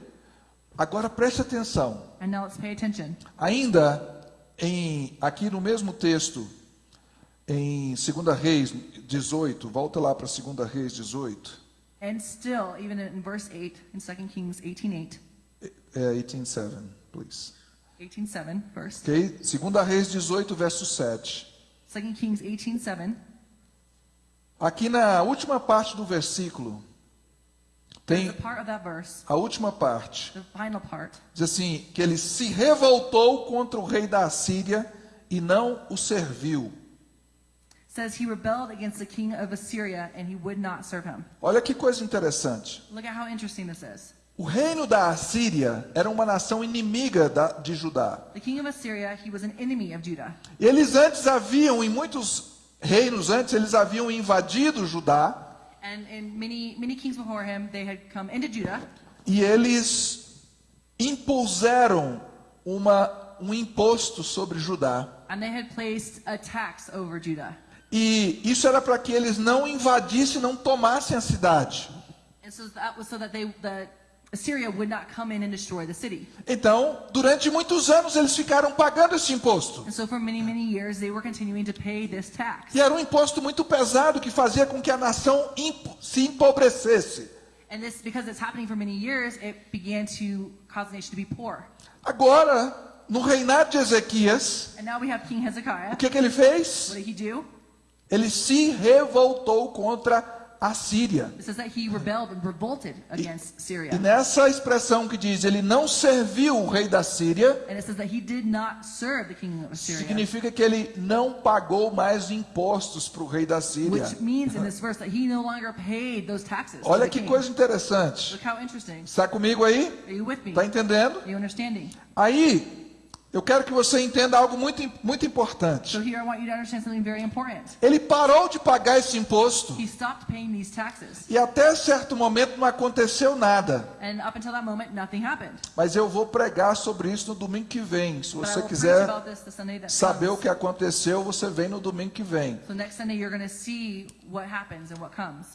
Agora preste atenção. And now let's pay attention. Ainda em aqui no mesmo texto, em 2 Reis 18, volta lá para 2 Reis 18, And still, even in verse 8, in 2 Kings 18.8, é, 18:7, please. 18.7 first. Ok? 2 Reis 18, verso 7. 2 Kings 18.7, Aqui na última parte do versículo, tem the part of that verse, a última parte. the final part, Diz assim: que ele se revoltou contra o rei da Assíria e não o serviu. Says he rebelled against the king of Assyria and he would not serve him. Olha que coisa interessante. Look at how interesting this is. O reino da Assíria era uma nação inimiga da- de Judá. The king of Assyria, he was an enemy of Judah. Eles antes haviam, em muitos reinos antes, eles haviam invadido Judá And in many, many kings before him, they had come into Judah e eles impuseram uma, um imposto sobre Judá. and they had placed a tax over Judah. E isso era para que eles não invadissem, não tomassem a cidade. Então, durante muitos anos eles ficaram pagando esse imposto. E era um imposto muito pesado que fazia com que a nação se empobrecesse. Agora, no reinado de Ezequias, o que, que ele fez? What did he do? Ele se revoltou contra a Síria. E Syria. nessa expressão que diz, ele não serviu o rei da Síria, significa que ele não pagou mais impostos para o rei da Síria. Olha que coisa interessante. Está comigo aí? Está entendendo? Aí, Eu quero que você entenda algo muito, muito importante. So. Ele parou de pagar esse imposto e até certo momento não aconteceu nada. Moment. Mas eu vou pregar sobre isso no domingo que vem. Se But você quiser saber o que aconteceu, você vem no domingo que vem. So.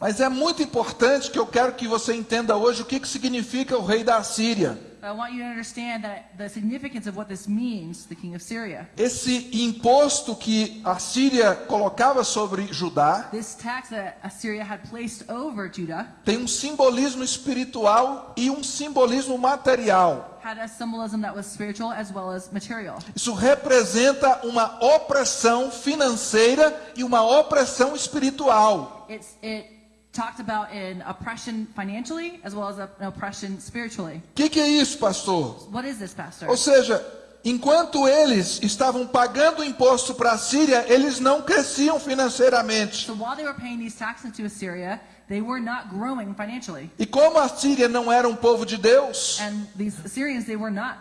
Mas é muito importante que eu quero que você entenda hoje o que, que significa o rei da Assíria. But I want you to understand that the significance of what this means, the king of Syria. Esse imposto que a Síria colocava sobre Judá This tax that Assyria had placed over Judah tem um simbolismo espiritual e um simbolismo material. had a symbolism that was spiritual as well as material. Isso representa uma opressão financeira e uma opressão espiritual. It's, it talked about an oppression financially as well as an oppression spiritually. Que, que é isso, pastor? What is this, Pastor? Ou seja, enquanto eles estavam pagando imposto para a Síria, eles não cresciam financeiramente. So while they were paying these taxes to Assyria, they were not growing financially. E como a Síria não era um povo de Deus, And these Assyrians, they were not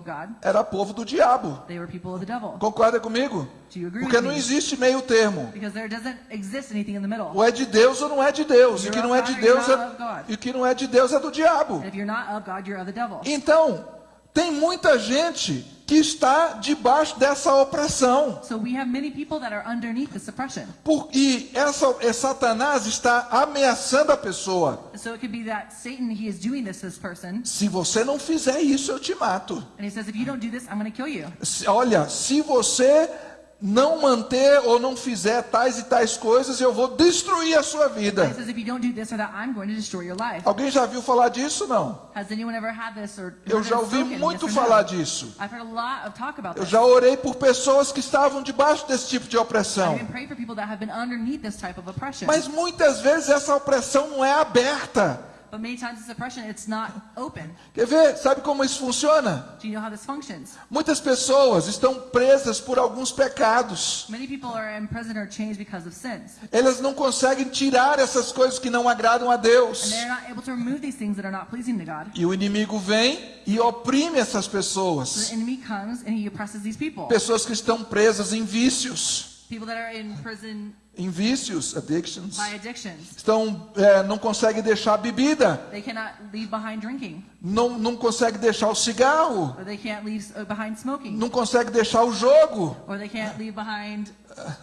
God. era povo do diabo. Concorda comigo? Porque não existe meio termo. Ou é de Deus ou não é de Deus. E o que não é de Deus é, e que não é de Deus é do diabo. God. Então, tem muita gente que está debaixo dessa opressão. So we have many people that are underneath this oppression. Por, e essa, é Satanás está ameaçando a pessoa. So it could be that Satan, he is doing this to this person. Se você não fizer isso, eu te mato. And he says, if you don't do this, I'm going to kill you. Se- Olha, se você não manter ou não fizer tais e tais coisas, eu vou destruir a sua vida. that. Alguém já viu falar disso? Não. Or Eu já ouvi muito falar no? disso. Eu já orei por pessoas que estavam debaixo desse tipo de opressão. Mas muitas vezes essa opressão não é aberta. But many times this oppression, it's not open. Quer ver? Sabe como isso funciona? Do you know how this functions? Muitas pessoas estão presas por alguns pecados. Many people are in prison or chains because of sins. Elas não conseguem tirar essas coisas que não agradam a And Deus. they're not able to remove these things that are not pleasing to God. E o inimigo vem e oprime essas So pessoas. the enemy comes and he oppresses these people. Pessoas que estão presas em vícios. People that are in prison Em vícios, addictions. by addictions. Estão, é, não conseguem deixar a bebida. They cannot leave behind drinking. Não, não conseguem deixar o cigarro. Or they can't leave uh, behind smoking. Não conseguem deixar o jogo. Or they can't leave behind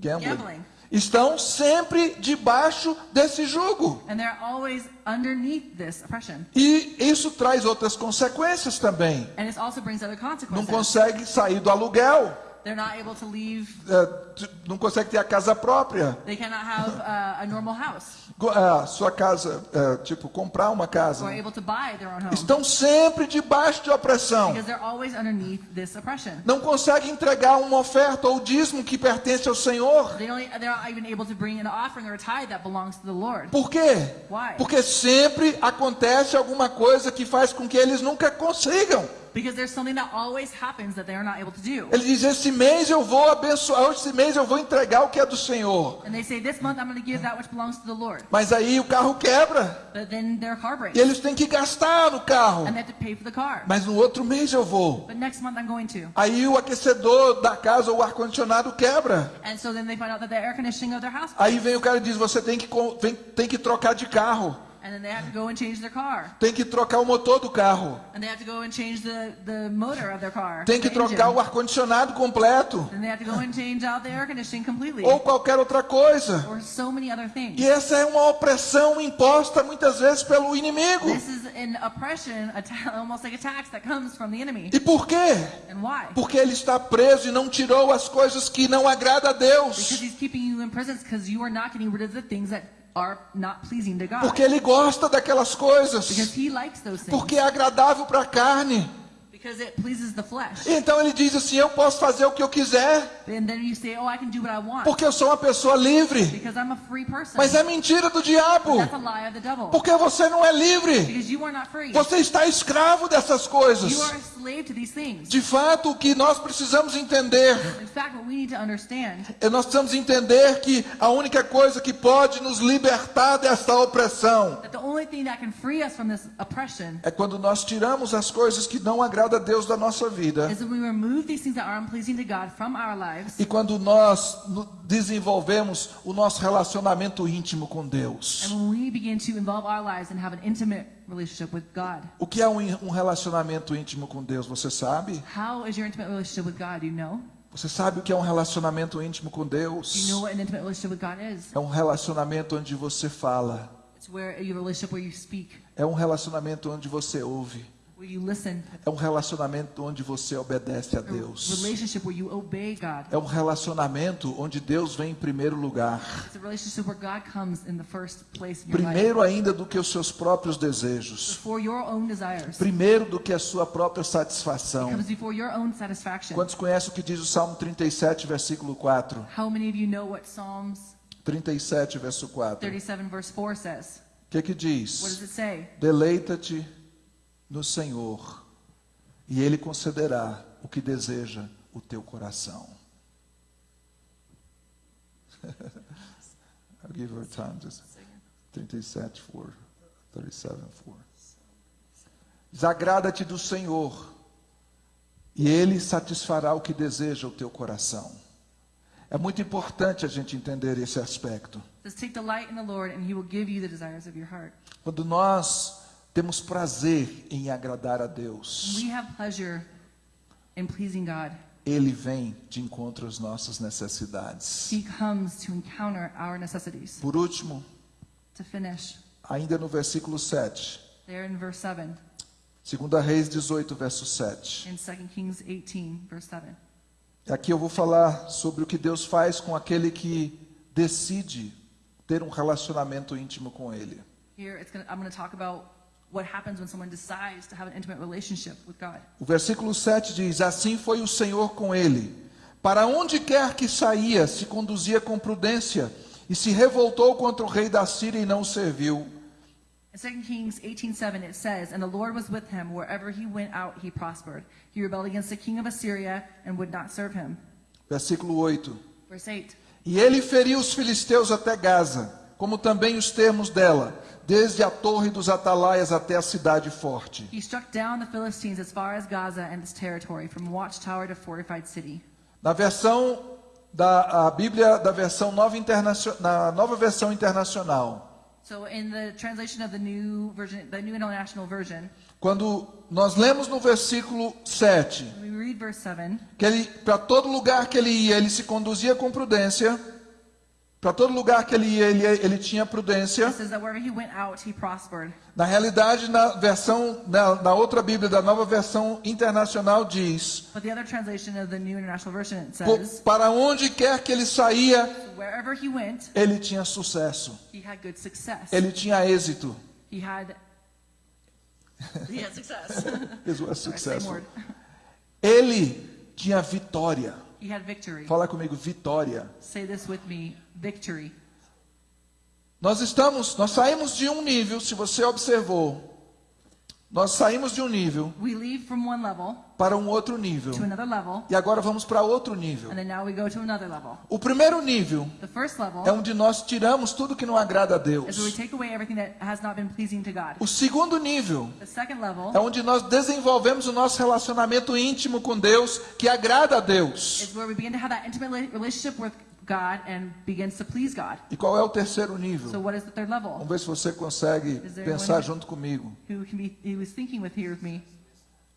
Gambling. Gambling. Estão sempre debaixo desse jugo. And they're always underneath this oppression. E isso traz outras consequências também. And it also brings other Não consequences. consegue sair do aluguel. They're not able to leave. t- não consegue ter a casa própria. They cannot have uh, a normal house. A sua casa, é, tipo, comprar uma casa. Or able to buy their own home. Estão sempre debaixo de opressão. Because they're always underneath this oppression. Não consegue entregar uma oferta ou dízimo que pertence ao Senhor. They don't, they're not even able to bring an offering or a tithe that belongs to the Lord. Por quê? Why? Porque sempre acontece alguma coisa que faz com que eles nunca consigam. Because there's something that always happens that they are not able to do. Ele diz: esse mês eu vou abençoar, esse mês eu vou entregar o que é do Senhor. And they say, this month I'm going to give that which belongs to the Lord. Mas aí o carro quebra But then their car breaks. e eles têm que gastar no carro. And they have to pay for the car. Mas no outro mês eu vou. But next month I'm going to. Aí o aquecedor da casa ou o ar-condicionado quebra. And so then they find out that the air conditioning of their house Aí vem o cara e diz: você tem que, tem que trocar de carro. And then they have to go and change their car. Tem que trocar o motor do carro. And they have to go and change the, the motor of their car. Tem que trocar engine. o ar-condicionado completo. Then they have to go and change out the air conditioning completely. Ou qualquer outra coisa. Or so many other things. E essa é uma opressão imposta muitas vezes pelo inimigo. This is an oppression, a ta- almost like a tax that comes from the enemy. E por quê? And why? Porque ele está preso e não tirou as coisas que não agradam a Because Deus. he's keeping you in prison because you are not getting rid of the things that Porque ele gosta daquelas coisas. Because he likes those things. Porque é agradável para a carne. Because it pleases the flesh. Então ele diz assim: Eu posso fazer o que eu quiser. And then you say, oh, I can do what I want porque eu sou uma pessoa livre. because I'm a free person. Mas é mentira do diabo, That's a lie of the devil. porque você não é livre. Because you are not free. Você está escravo dessas coisas. You are a slave to these things. De fato, o que nós precisamos entender In fact, what we need to understand é nós precisamos entender que a única coisa que pode nos libertar dessa opressão that the only thing that can free us from this oppression é quando nós tiramos as coisas que não agradam a Deus da nossa vida lives e quando nós desenvolvemos o nosso relacionamento íntimo com Deus. and when we begin to involve our lives and have an intimate relationship with God. O que é um um relacionamento íntimo com Deus? Você sabe? How is your intimate relationship with God? You know? Você sabe o que é um relacionamento íntimo com Do you Deus? know what an intimate relationship with God is? É um relacionamento onde você fala. It's where a relationship where you speak, É um relacionamento onde você ouve. Where you listen, É um relacionamento onde você obedece a Deus. relationship where you obey God. É um relacionamento onde Deus vem em primeiro lugar. It's a relationship where God comes in the first place in your life. Primeiro ainda do que os seus próprios desejos. Before your own desires. Primeiro do que a sua própria satisfação. Quantos conhecem o que diz o Salmo 37, versículo 4? How many of you know what Psalms 37, verso 4. O 37 verse 4 says? que que What does diz? it say? Deleita-te no Senhor, e Ele concederá o que deseja o teu coração. I'll give her time. Just 37, 4. 37, 4. Desagrada-te do Senhor, e Ele satisfará o que deseja o teu coração. É muito importante a gente entender esse aspecto. Quando nós temos prazer em agradar a Deus, we have pleasure in pleasing God, Ele vem de encontro às nossas necessidades. he comes to encounter our necessities. Por último, To finish, ainda no versículo 7, there in verse 7, 2 Reis 18, verso 7. in 2 Kings 18, verse 7. Aqui eu vou falar sobre o que Deus faz com aquele que decide ter um relacionamento íntimo com Ele. Here, it's gonna, I'm going to talk about what happens when someone decides to have an intimate relationship with God. O versículo 7 diz: Assim foi o Senhor com ele. Para onde quer que saía, se conduzia com prudência, e se revoltou contra o rei da Síria e não o serviu. In 2 Kings 18:7 it says, "And the Lord was with him wherever he went out, he prospered. He rebelled against the king of Assyria and would not serve him." Versículo 8. Verse 8. E ele feriu os filisteus até Gaza, como também os termos dela, desde a torre dos atalaias até a cidade forte. Na versão da Bíblia da versão nova internacional, na nova versão internacional, So version, international version, quando nós lemos no versículo 7, we read verse 7. que ele para todo lugar que ele ia, ele se conduzia com prudência. Para todo lugar que ele ia, ele, ele tinha prudência. It says that wherever he went out, he prospered. Na realidade, na versão na, na outra Bíblia, da nova versão internacional diz: But the other translation of the new international version it "Po- says, para onde quer que ele saía, went, ele tinha sucesso, he had good success. ele tinha êxito. He had he had success. Sorry. Ele tinha vitória. He had victory. Fala comigo, vitória. Say this with me, victory. Nós estamos, nós saímos de um nível, se você observou, nós saímos de um nível We leave from one level para um outro nível. to another level, E agora vamos para outro nível. and then now we go to another level. O primeiro nível The first level é onde nós tiramos tudo que não agrada a is where we Deus. take away everything that has not been pleasing to God. O segundo nível The second level é onde nós desenvolvemos o nosso relacionamento íntimo com Deus, que agrada a Deus. God and begins to please God. E qual é o terceiro So nível? what is the third level? Vamos ver se você consegue pensar junto comigo. Who can be he was thinking with here with me?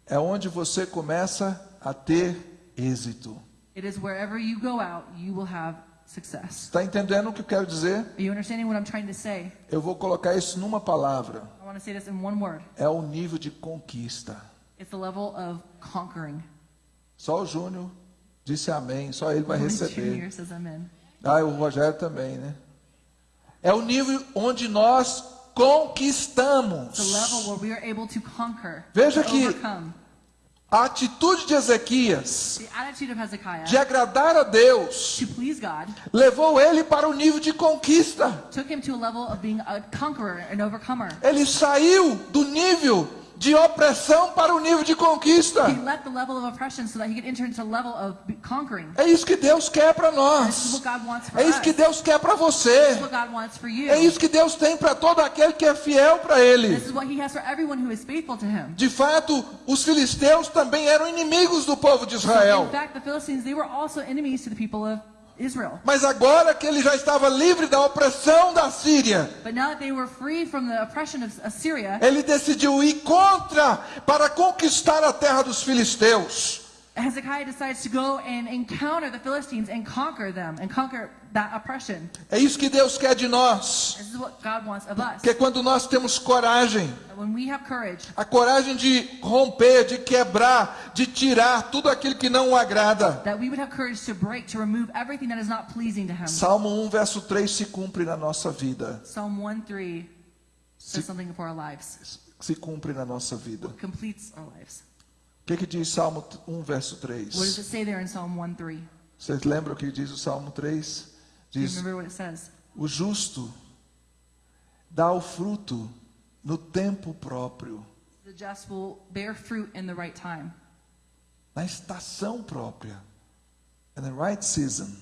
É onde você começa a ter êxito. It is wherever you go out, you will have success. Está entendendo o que eu quero dizer? Are you understanding what I'm trying to say? Eu vou colocar isso numa palavra. I want to say this in one word. É o nível de conquista. It's the level of conquering. Só o Júnior disse amém, só ele vai receber. Ah, o Rogério também, né? É o nível onde nós conquistamos. level where we are able to conquer, Veja que-. A atitude de Ezequias de agradar a Deus levou ele para o nível de conquista. Ele saiu do nível de opressão para o nível de conquista. É isso que Deus quer para nós. É isso que Deus quer para você. É isso que Deus tem para todo aquele que é fiel para Ele. This is what he has for everyone who is faithful to him. De fato, os filisteus também eram inimigos do povo de Israel. In fact, the Philistines, they were also enemies to the people of Israel. Mas agora que ele já estava livre da opressão da Síria, Assyria, ele decidiu ir contra para conquistar a terra dos filisteus. Hezekiah decides to go and encounter the Philistines and conquer them and conquer. É isso que Deus quer de nós. Que é quando nós temos coragem, a coragem de romper, de quebrar, de tirar tudo aquilo que não o agrada. Salmo 1, verso 3 se cumpre na nossa vida. Psalm 1 3 says something for our lives, Se cumpre na nossa vida. completes our lives. O que, que diz Salmo 1, verso What does 3? it say there in Psalm 1 3? Vocês lembram o que diz o Salmo 3? Diz? O justo dá o fruto no tempo próprio, The just will bear fruit in the right time, na estação própria. In the right season.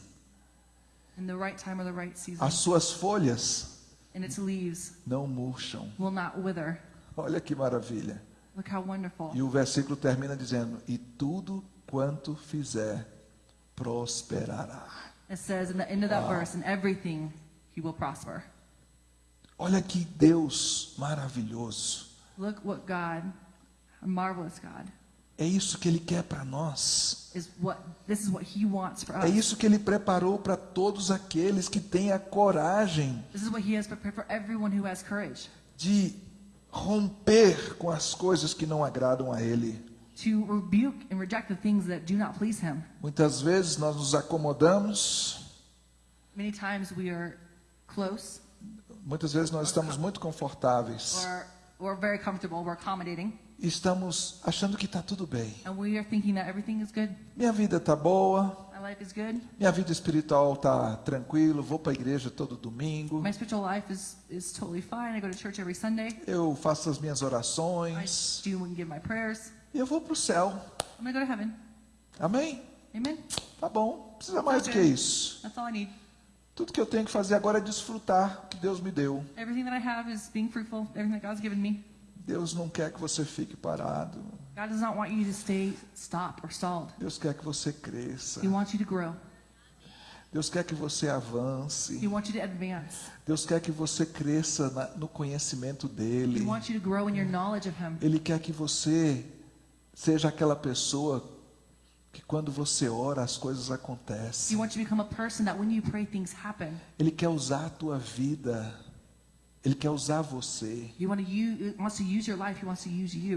in the right time or the right season, As suas folhas and its leaves não murcham. will not wither. Olha que maravilha. Look how wonderful. E o versículo termina dizendo: E tudo quanto fizer prosperará. It says in the end of that verse, in everything he will prosper. Olha que Deus maravilhoso. Look what God, a marvelous God, É isso que Ele quer para nós. is what this is what he wants for É isso que Ele preparou para todos aqueles que têm a coragem This is what he has prepared for everyone who has courage de romper com as coisas que não agradam a Ele. To rebuke and reject the things that do not please him. Muitas vezes nós nos acomodamos, Many times we are close. Muitas vezes nós estamos muito confortáveis. Or we're very comfortable, we're accommodating, estamos achando que está tudo bem. and we are thinking that everything is good, Minha vida está boa, my life is good, minha vida espiritual está tranquilo, vou para a igreja todo domingo, my spiritual life is, is totally fine. I go to church every Sunday, eu faço as minhas I orações do and give my prayers. Eu vou para o céu. I'm gonna go to heaven. Amém? Amen. Tá bom, não precisa mais do que isso. That's all I need. Tudo que eu tenho que fazer agora é desfrutar o que Deus me deu. Fruitful. Deus não quer que você fique parado. Stay. Deus quer que você cresça. He wants you to grow. Deus quer que você avance. Deus quer que você cresça na- no conhecimento He dele. Ele quer que você seja aquela pessoa que quando você ora as coisas acontecem. pray. Ele quer usar a tua vida. Ele quer usar você.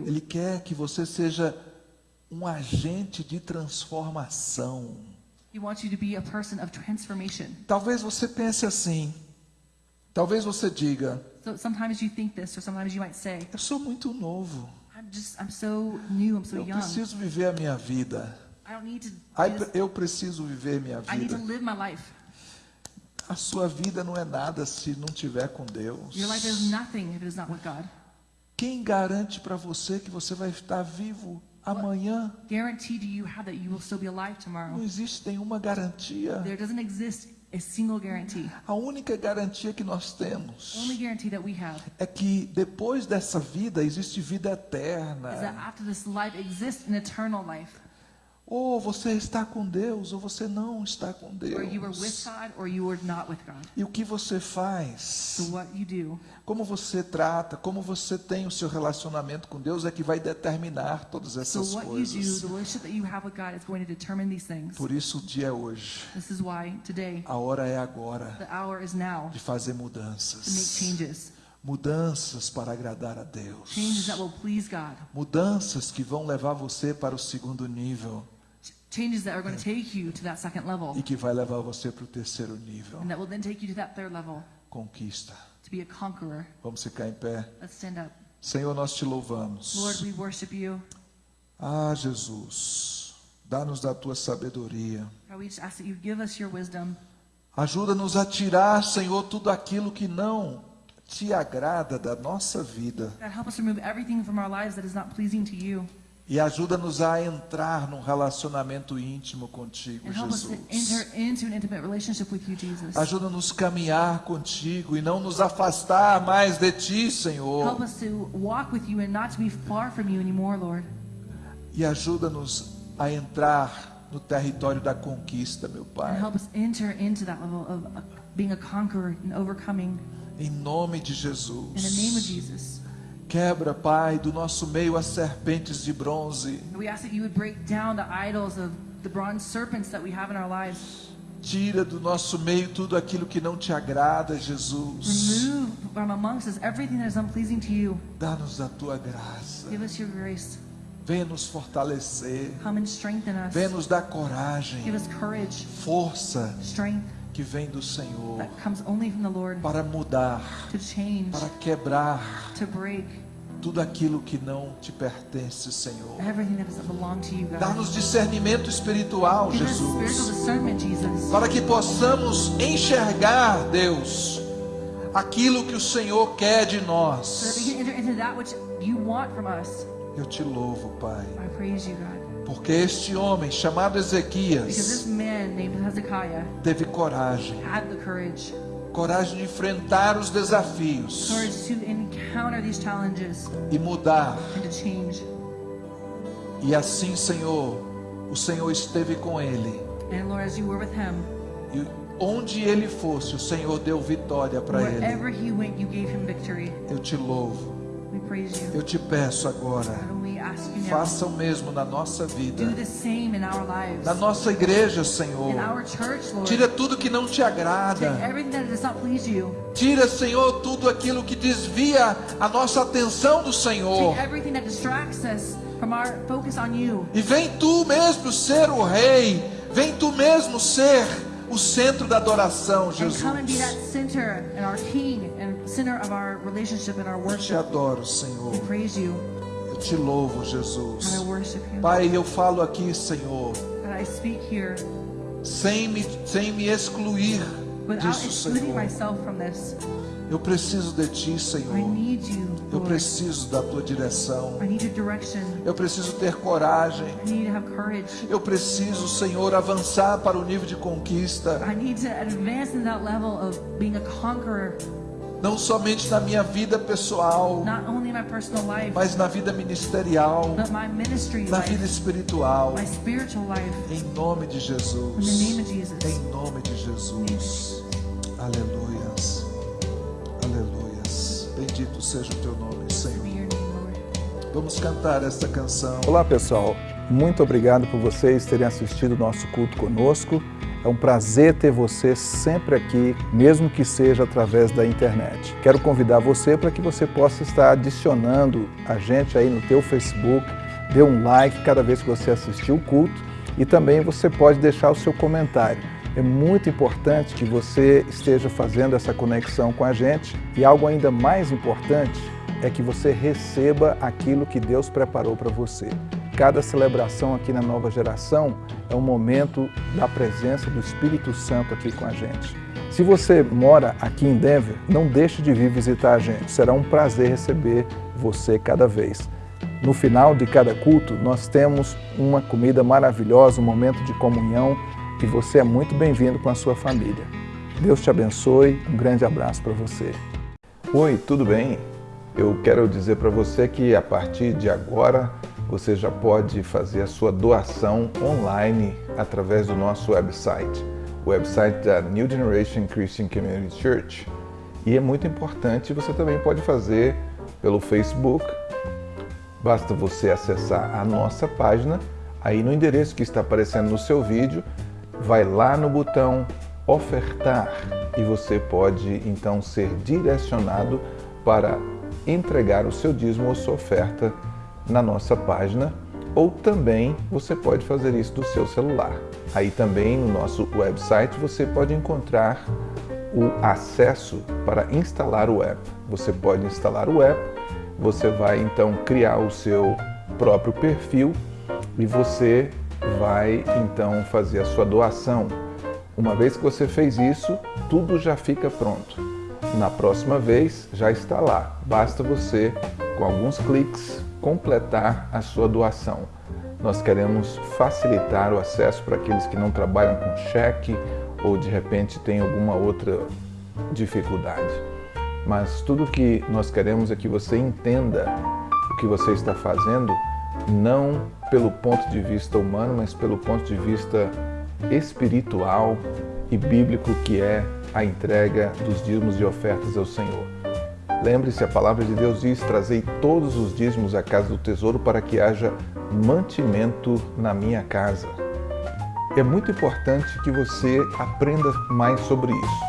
Ele quer que você seja um agente de transformação. Talvez você pense assim. Talvez você diga: So this, say, Eu sou muito novo. "I'm just, I'm so new. I'm so Eu young. preciso viver a minha vida. I don't need to. Ai, do this. Eu preciso viver minha I need to vida. live my life. A sua vida não é nada se não tiver com Deus. Your life is nothing if it is not with God. Quem garante para você que você vai estar vivo amanhã? Guarantee do you have that you will still be alive tomorrow? Não existe nenhuma garantia. There doesn't exist a single guarantee. A única garantia que nós temos Only guarantee that we have é que depois dessa vida existe vida is that eterna. after this life exists an eternal life, Ou você está com Deus, ou você não está com Deus. God or you are not with God. E o que você faz? Como você trata, como você tem o seu relacionamento com Deus é que vai determinar todas so essas what you do, coisas. the relationship that you have with God is going to determine these things. Por isso o dia é hoje. This is why today A hora é agora de fazer mudanças. Mudanças para agradar a Deus. Mudanças que vão levar você para o segundo nível changes that are going to take you to that second level, e que vai levar você para o terceiro nível. and that will then take you to that third level Conquista. to be a conqueror. Vamos ficar em pé. Let's stand up. Senhor, nós te Lord, louvamos. we worship you. Ah, Jesus, dá-nos da tua sabedoria. God, we just ask that you give us your wisdom. Ajuda-nos a tirar, Senhor, tudo aquilo que não te agrada da nossa vida. God, help us remove everything from our lives that is not pleasing to you. E ajuda-nos a entrar num relacionamento íntimo contigo, Jesus. Ajuda-nos a caminhar contigo e não nos afastar mais de ti, Senhor. E ajuda-nos a entrar no território da conquista, meu Pai. help us enter into that level of being a conqueror and overcoming. Em nome de Jesus. Quebra, Pai, do nosso meio as serpentes de bronze. We ask that you would break down the idols of the bronze serpents that we have in our lives. Tira do nosso meio tudo aquilo que não te agrada, Jesus. Remove from amongst us everything that is unpleasing to you. Dá-nos a tua graça. Give us your grace. Venha nos fortalecer. Come and strengthen us. Venha nos dar coragem, Give us courage, força strength que vem do Senhor that comes only from the Lord para mudar, to change, para quebrar break tudo aquilo que não te pertence, Senhor. Dá-nos discernimento espiritual, Give Jesus, Jesus. para que possamos enxergar, Deus, aquilo que o Senhor quer de nós. Eu te louvo, Pai, I praise you, God. Porque este homem chamado Ezequias teve coragem, coragem de enfrentar os desafios e mudar. E assim, Senhor, o Senhor esteve com ele. E onde ele fosse, o Senhor deu vitória para ele. Eu te louvo. Eu te peço agora. Faça o mesmo na nossa vida. Na nossa igreja, Senhor. Tira tudo que não te agrada. Tira, Senhor, tudo aquilo que desvia a nossa atenção do Senhor. E vem tu mesmo ser o rei. Vem tu mesmo ser o centro da adoração, Jesus. Eu te adoro, Senhor. Eu te louvo, Jesus. Pai, eu falo aqui, Senhor, And I speak here sem me, sem me excluir disso, Senhor. myself from this. Eu preciso de Ti, I Senhor. Eu preciso da Tua direção. Eu preciso ter coragem. I need to have courage. Eu preciso, Senhor, avançar para o nível de conquista, I need to advance in that level of being a conqueror, não somente na minha vida pessoal, not only in my personal life, mas na vida ministerial, but my ministry na vida life, espiritual. my spiritual life. Em nome de In the Jesus. name of Jesus. Em nome de Jesus. Aleluias. Aleluias. Bendito seja o teu nome, Senhor. Vamos cantar esta canção. Olá pessoal, muito obrigado por vocês terem assistido o nosso culto conosco. É um prazer ter você sempre aqui, mesmo que seja através da internet. Quero convidar você para que você possa estar adicionando a gente aí no teu Facebook, dê um like cada vez que você assistir o culto e também você pode deixar o seu comentário. É muito importante que você esteja fazendo essa conexão com a gente e algo ainda mais importante é que você receba aquilo que Deus preparou para você. Cada celebração aqui na Nova Geração é um momento da presença do Espírito Santo aqui com a gente. Se você mora aqui em Denver, não deixe de vir visitar a gente. Será um prazer receber você cada vez. No final de cada culto, nós temos uma comida maravilhosa, um momento de comunhão e você é muito bem-vindo com a sua família. Deus te abençoe, um grande abraço para você. Oi, tudo bem? Eu quero dizer para você que a partir de agora você já pode fazer a sua doação online através do nosso website, o website da New Generation Christian Community Church. E é muito importante, você também pode fazer pelo Facebook. Basta você acessar a nossa página, aí no endereço que está aparecendo no seu vídeo, vai lá no botão ofertar e você pode então ser direcionado para entregar o seu dízimo ou sua oferta na nossa página ou também você pode fazer isso do seu celular. Aí também no nosso website você pode encontrar o acesso para instalar o app. Você pode instalar o app, você vai então criar o seu próprio perfil e você vai então fazer a sua doação. Uma vez que você fez isso, tudo já fica pronto. Na próxima vez já está lá. Basta você, com alguns cliques, completar a sua doação. Nós queremos facilitar o acesso para aqueles que não trabalham com cheque ou de repente têm alguma outra dificuldade. Mas tudo que nós queremos é que você entenda o que você está fazendo, não pelo ponto de vista humano, mas pelo ponto de vista espiritual e bíblico, que é a entrega dos dízimos e ofertas ao Senhor. Lembre-se, a palavra de Deus diz: Trazei todos os dízimos à casa do tesouro para que haja mantimento na minha casa. É muito importante que você aprenda mais sobre isso.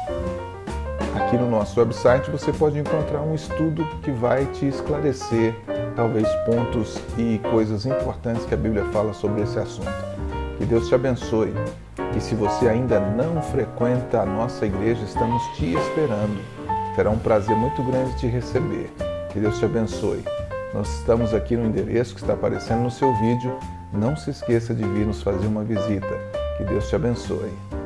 Aqui no nosso website você pode encontrar um estudo que vai te esclarecer talvez pontos e coisas importantes que a Bíblia fala sobre esse assunto. Que Deus te abençoe. E se você ainda não frequenta a nossa igreja, estamos te esperando. Será um prazer muito grande te receber. Que Deus te abençoe. Nós estamos aqui no endereço que está aparecendo no seu vídeo. Não se esqueça de vir nos fazer uma visita. Que Deus te abençoe.